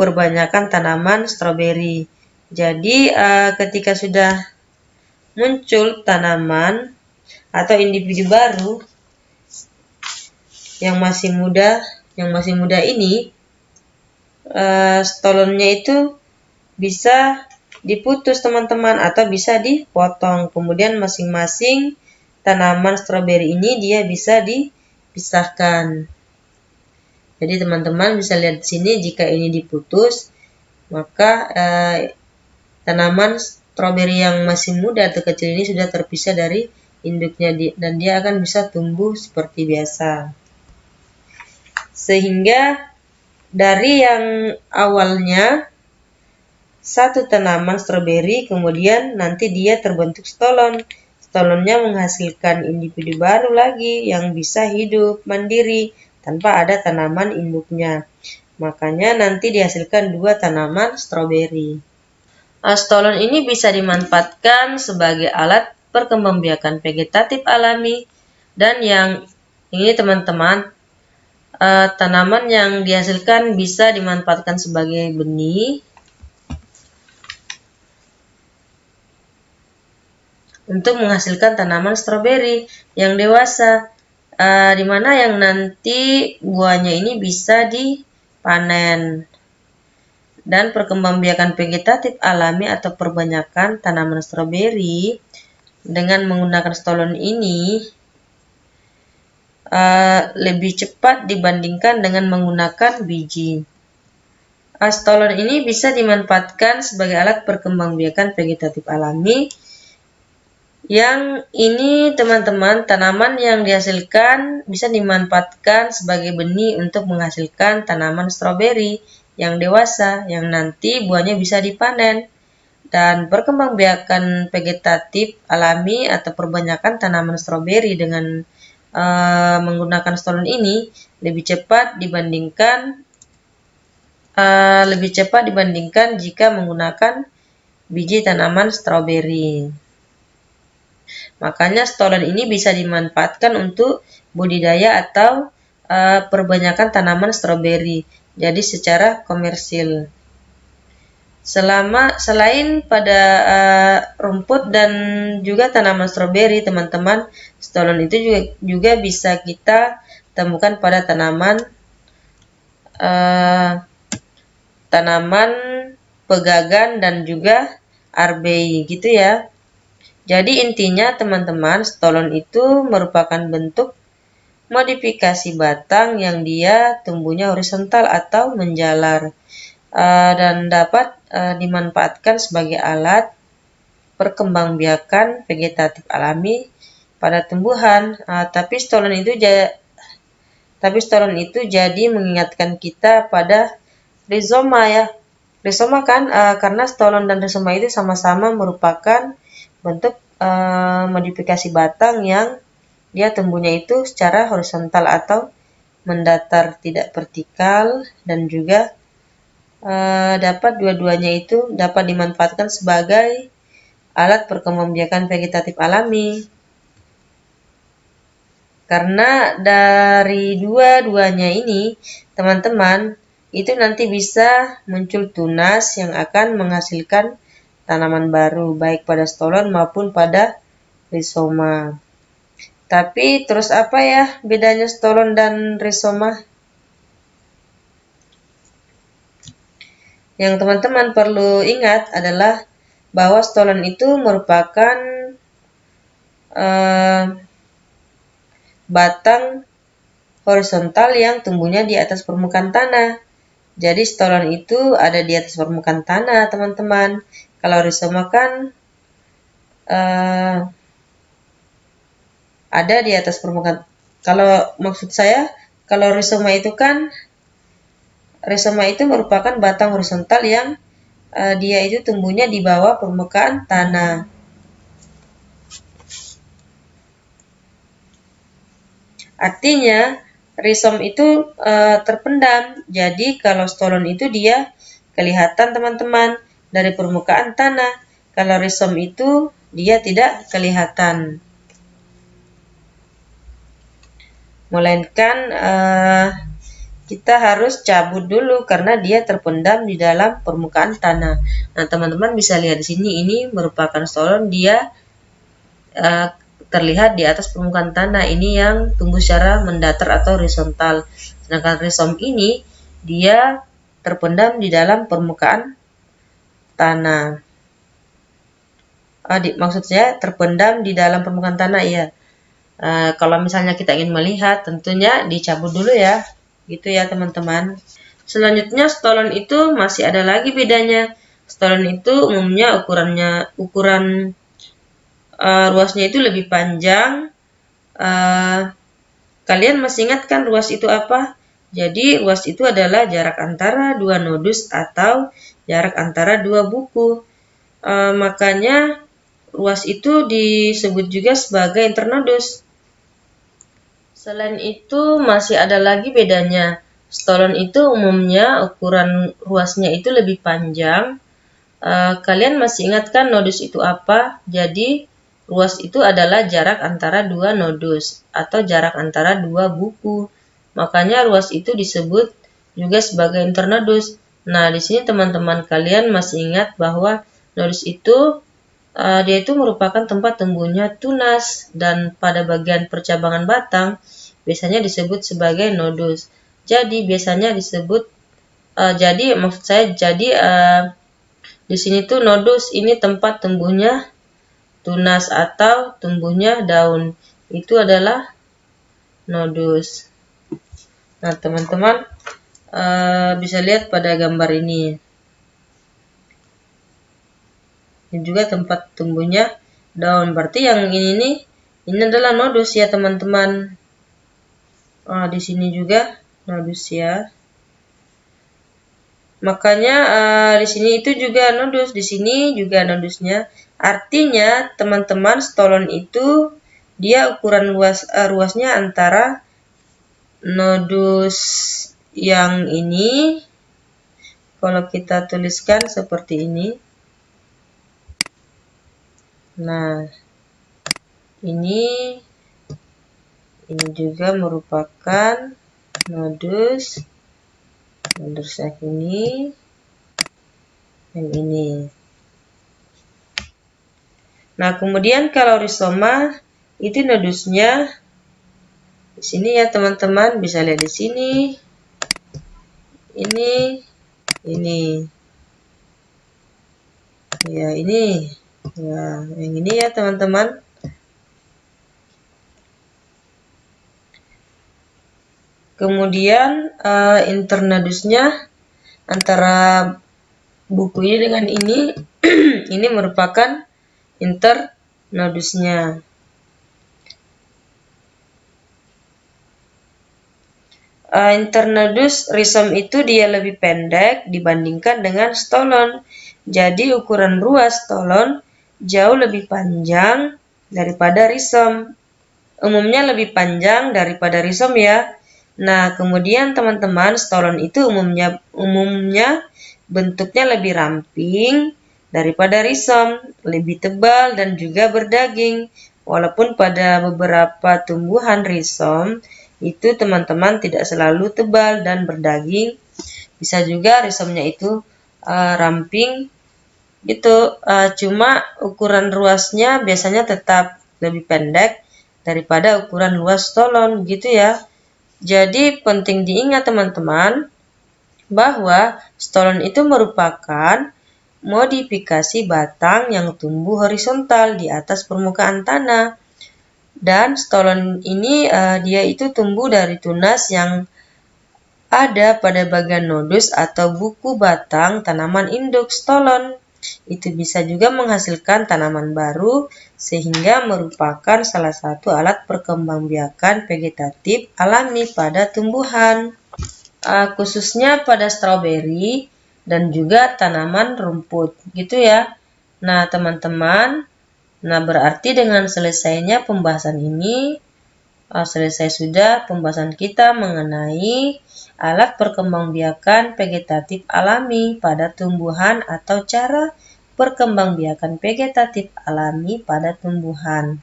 perbanyakan tanaman stroberi. Jadi uh, ketika sudah muncul tanaman atau individu baru yang masih muda, yang masih muda ini, uh, stolonnya itu bisa diputus teman-teman atau bisa dipotong. Kemudian masing-masing tanaman stroberi ini dia bisa dipisahkan. Jadi teman-teman bisa lihat di sini jika ini diputus maka eh, tanaman stroberi yang masih muda atau kecil ini sudah terpisah dari induknya dan dia akan bisa tumbuh seperti biasa. Sehingga dari yang awalnya satu tanaman stroberi, kemudian nanti dia terbentuk stolon. Stolonnya menghasilkan individu baru lagi yang bisa hidup mandiri tanpa ada tanaman induknya. Makanya nanti dihasilkan dua tanaman stroberi. Stolon ini bisa dimanfaatkan sebagai alat perkembangbiakan vegetatif alami dan yang ini teman-teman eh, tanaman yang dihasilkan bisa dimanfaatkan sebagai benih untuk menghasilkan tanaman stroberi yang dewasa. uh, di mana yang nanti buahnya ini bisa dipanen. Dan perkembangbiakan vegetatif alami atau perbanyakan tanaman stroberi dengan menggunakan stolon ini uh, lebih cepat dibandingkan dengan menggunakan biji. Astolon ini bisa dimanfaatkan sebagai alat perkembangbiakan vegetatif alami. Yang ini teman-teman tanaman yang dihasilkan bisa dimanfaatkan sebagai benih untuk menghasilkan tanaman stroberi yang dewasa yang nanti buahnya bisa dipanen. Dan perkembangbiakan vegetatif alami atau perbanyakan tanaman stroberi dengan uh, menggunakan stolon ini lebih cepat dibandingkan uh, lebih cepat dibandingkan jika menggunakan biji tanaman stroberi. Makanya stolon ini bisa dimanfaatkan untuk budidaya atau uh, perbanyakan tanaman stroberi. Jadi secara komersil. Selama selain pada uh, rumput dan juga tanaman stroberi, teman-teman, stolon itu juga juga bisa kita temukan pada tanaman uh, tanaman pegagan dan juga arbei gitu ya. Jadi intinya teman-teman stolon itu merupakan bentuk modifikasi batang yang dia tumbuhnya horizontal atau menjalar uh, dan dapat uh, dimanfaatkan sebagai alat perkembangbiakan vegetatif alami pada tumbuhan. Uh, tapi stolon itu tapi stolon itu jadi mengingatkan kita pada rizoma ya. Rizoma kan karena stolon dan rizoma itu sama-sama merupakan bentuk uh, modifikasi batang yang dia tumbuhnya itu secara horizontal atau mendatar tidak vertikal dan juga uh, dapat dua-duanya itu dapat dimanfaatkan sebagai alat perkembangbiakan vegetatif alami. Karena dari dua-duanya ini, teman-teman, itu nanti bisa muncul tunas yang akan menghasilkan tanaman baru baik pada stolon maupun pada rizoma. Tapi terus apa ya bedanya stolon dan rizoma? Yang teman-teman perlu ingat adalah bahwa stolon itu merupakan uh, batang horizontal yang tumbuhnya di atas permukaan tanah. Jadi stolon itu ada di atas permukaan tanah, teman-teman. Kalau rizoma kan uh, ada di atas permukaan. Kalau maksud saya, kalau rizoma itu kan rizoma itu merupakan batang horizontal yang uh, dia itu tumbuhnya di bawah permukaan tanah. Artinya, Risom itu e, terpendam. Jadi kalau stolon itu dia kelihatan teman-teman dari permukaan tanah. Kalau risom itu dia tidak kelihatan. Melainkan e, kita harus cabut dulu karena dia terpendam di dalam permukaan tanah. Nah, teman-teman bisa lihat di sini ini merupakan stolon dia e, terlihat di atas permukaan tanah ini yang tumbuh secara mendatar atau horizontal. Sedangkan rhizome ini dia terpendam di dalam permukaan tanah. Adik, maksud saya terpendam di dalam permukaan tanah ya. Uh, kalau misalnya kita ingin melihat, tentunya dicabut dulu ya, gitu ya teman-teman. Selanjutnya stolon itu masih ada lagi bedanya. Stolon itu umumnya ukurannya ukuran uh, ruasnya itu lebih panjang. Uh, kalian masih ingat kan ruas itu apa? Jadi ruas itu adalah jarak antara dua nodus atau jarak antara dua buku. Uh, makanya ruas itu disebut juga sebagai internodus. Selain itu masih ada lagi bedanya. Stolon itu umumnya ukuran ruasnya itu lebih panjang. Uh, kalian masih ingat kan nodus itu apa? Jadi Ruas itu adalah jarak antara dua nodus atau jarak antara dua buku. Makanya ruas itu disebut juga sebagai internodus. Nah, di sini teman-teman kalian masih ingat bahwa nodus itu uh, dia itu merupakan tempat tumbuhnya tunas dan pada bagian percabangan batang biasanya disebut sebagai nodus. Jadi biasanya disebut uh, jadi maksud saya jadi uh, di sini tuh nodus ini tempat tumbuhnya tunas atau tumbuhnya daun. Itu adalah nodus. Nah, teman-teman uh, bisa lihat pada gambar ini. Ini juga tempat tumbuhnya daun. Berarti yang ini nih, ini adalah nodus ya teman-teman. Oh, di sini juga nodus ya. Makanya uh, di sini itu juga nodus, di sini juga nodusnya. Artinya teman-teman stolon itu dia ukuran luas uh, ruasnya antara nodus yang ini kalau kita tuliskan seperti ini. Nah, ini ini juga merupakan nodus nodus yang ini yang ini. Nah, kemudian kalau rizoma itu nodusnya di sini ya teman-teman bisa lihat di sini. Ini ini. Ya, ini. Ya, yang ini ya teman-teman. Kemudian uh, internodusnya antara buku ini dengan ini ini merupakan internodusnya. Uh, internodus rhizome itu dia lebih pendek dibandingkan dengan stolon. Jadi ukuran ruas stolon jauh lebih panjang daripada rhizome. Umumnya lebih panjang daripada rhizome ya. Nah, kemudian teman-teman stolon itu umumnya umumnya bentuknya lebih ramping daripada risom, lebih tebal dan juga berdaging. Walaupun pada beberapa tumbuhan risom itu teman-teman tidak selalu tebal dan berdaging, bisa juga risomnya itu uh, ramping gitu. Uh, cuma ukuran ruasnya biasanya tetap lebih pendek daripada ukuran luas stolon gitu ya. Jadi penting diingat teman-teman bahwa stolon itu merupakan modifikasi batang yang tumbuh horizontal di atas permukaan tanah. Dan stolon ini uh, dia itu tumbuh dari tunas yang ada pada bagian nodus atau buku batang tanaman induk stolon. Itu bisa juga menghasilkan tanaman baru sehingga merupakan salah satu alat perkembangbiakan vegetatif alami pada tumbuhan. Uh, khususnya pada stroberi, dan juga tanaman rumput gitu ya. Nah, teman-teman, nah berarti dengan selesainya pembahasan ini uh, selesai sudah pembahasan kita mengenai alat perkembangbiakan vegetatif alami pada tumbuhan atau cara perkembangbiakan vegetatif alami pada tumbuhan.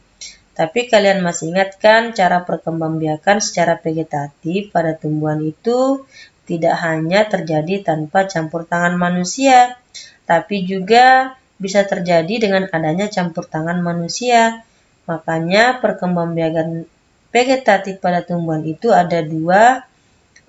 Tapi kalian masih ingatkan cara perkembangbiakan secara vegetatif pada tumbuhan itu tidak hanya terjadi tanpa campur tangan manusia, tapi juga bisa terjadi dengan adanya campur tangan manusia. Makanya perkembangbiakan vegetatif pada tumbuhan itu ada dua,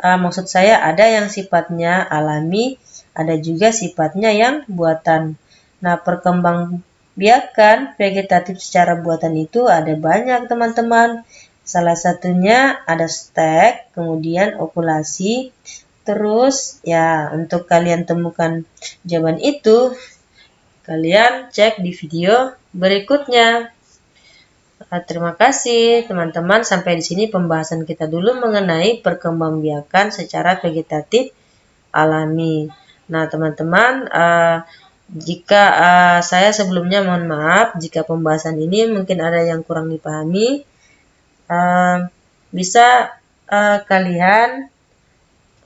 uh, maksud saya ada yang sifatnya alami, ada juga sifatnya yang buatan. Nah, perkembangbiakan vegetatif secara buatan itu ada banyak teman-teman. Salah satunya ada stek, kemudian okulasi, Terus ya untuk kalian temukan jawaban itu, kalian cek di video berikutnya. Nah, terima kasih teman-teman sampai di sini pembahasan kita dulu mengenai perkembangbiakan secara vegetatif alami. Nah teman-teman uh, jika uh, saya sebelumnya mohon maaf jika pembahasan ini mungkin ada yang kurang dipahami bisa kalian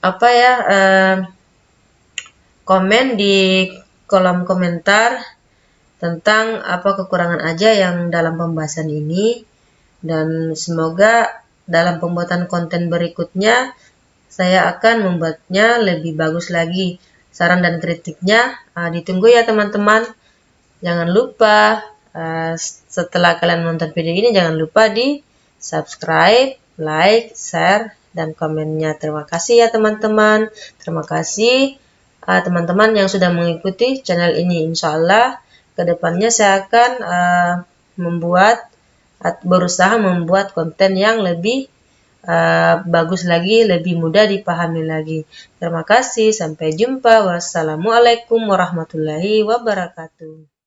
apa ya komen di kolom komentar tentang apa kekurangan aja yang dalam pembahasan ini dan semoga dalam pembuatan konten berikutnya saya akan membuatnya lebih bagus lagi saran dan kritiknya uh, ditunggu ya teman-teman jangan lupa Uh, setelah kalian menonton video ini jangan lupa di subscribe, like, share, dan komennya. Terima kasih ya teman-teman. Terima kasih teman-teman yang sudah mengikuti channel ini. Insya Allah ke depannya saya akan uh, membuat berusaha membuat konten yang lebih uh, bagus lagi, lebih mudah dipahami lagi. Terima kasih, sampai jumpa. Wassalamualaikum warahmatullahi wabarakatuh.